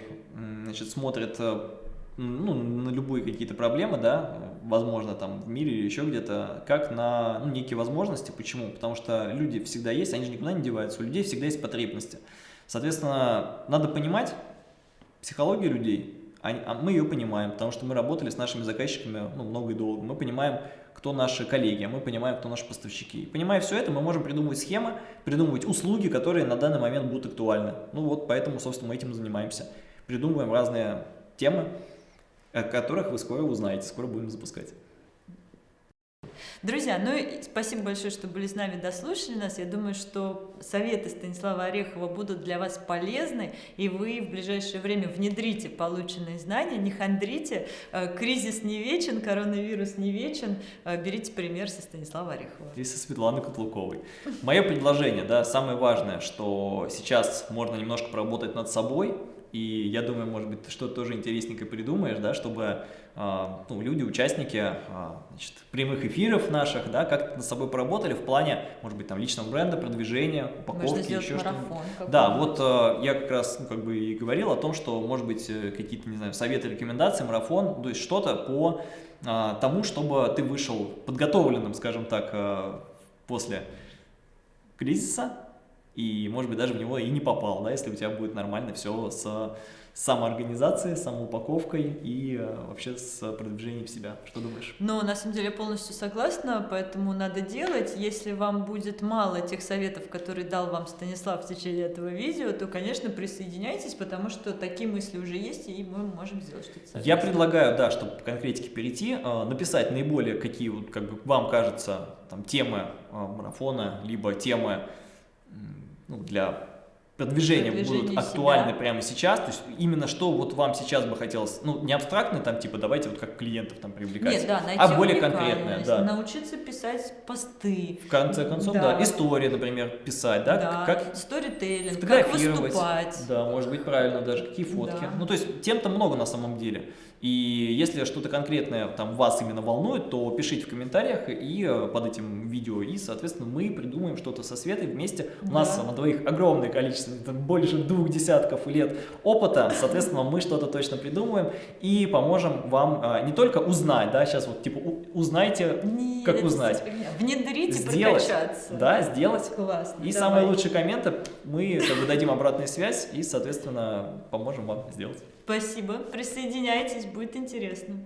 значит, смотрит э, ну, на любые какие-то проблемы, да, возможно, там в мире или еще где-то, как на ну, некие возможности. Почему? Потому что люди всегда есть, они же никуда не деваются. У людей всегда есть потребности. Соответственно, надо понимать психологию людей. А мы ее понимаем, потому что мы работали с нашими заказчиками ну, много и долго. Мы понимаем, кто наши коллеги, мы понимаем, кто наши поставщики. И понимая все это, мы можем придумывать схемы, придумывать услуги, которые на данный момент будут актуальны. Ну вот, поэтому, собственно, мы этим и занимаемся. Придумываем разные темы, о которых вы скоро узнаете, скоро будем запускать. Друзья, ну и спасибо большое, что были с нами, дослушали нас. Я думаю, что советы Станислава Орехова будут для вас полезны, и вы в ближайшее время внедрите полученные знания, не хандрите. Э, Кризис не вечен, коронавирус не вечен. Э, Берите пример со Станислава Орехова. И со Светланой Котлуковой. Мое предложение, да, самое важное, что сейчас можно немножко поработать над собой, и я думаю, может быть, ты что-то тоже интересненькое придумаешь, да, чтобы а, ну, люди, участники а, значит, прямых эфиров наших, да, как-то над собой поработали в плане, может быть, там личного бренда, продвижения, упаковки, еще марафон. Да, вот э, я как раз ну, как бы и говорил о том, что может быть э, какие-то, не знаю, советы, рекомендации, марафон, то есть что-то по а, тому, чтобы ты вышел подготовленным, скажем так, э, после кризиса, и, может быть, даже в него и не попал, да, если у тебя будет нормально все с самоорганизацией, самоупаковкой и э, вообще с продвижением себя. Что думаешь? Но на самом деле я полностью согласна, поэтому надо делать. Если вам будет мало тех советов, которые дал вам Станислав в течение этого видео, то, конечно, присоединяйтесь, потому что такие мысли уже есть, и мы можем сделать что-то совместно. Я предлагаю, да, чтобы к конкретике перейти, э, написать наиболее какие вот, как бы вам кажется там темы э, марафона, либо темы ну, для продвижения Продвижения будут себя. актуальны прямо сейчас, то есть именно что вот вам сейчас бы хотелось, ну не абстрактно там типа давайте вот как клиентов там привлекать, Нет, да, найти а более конкретное, да. научиться писать посты, В конце концов, Да. да, истории, например, писать, да, да, как сторителлинг, как выступать. да, может быть правильно даже какие фотки, Да. ну то есть тем-то много на самом деле. И если что-то конкретное там вас именно волнует, то пишите в комментариях и э, под этим видео, и, соответственно, мы придумаем что-то со Светой вместе. У нас на двоих огромное количество, больше двух десятков лет опыта, соответственно, мы что-то точно придумаем и поможем вам а, не только узнать, да, сейчас вот типа узнайте, Нет, Как узнать? фигня. Внедрите, Сделать. прокачаться. да, сделать. Классно. И давай. самые лучшие комменты мы как бы дадим обратную связь и, соответственно, поможем вам сделать. Спасибо. Присоединяйтесь, будет интересно.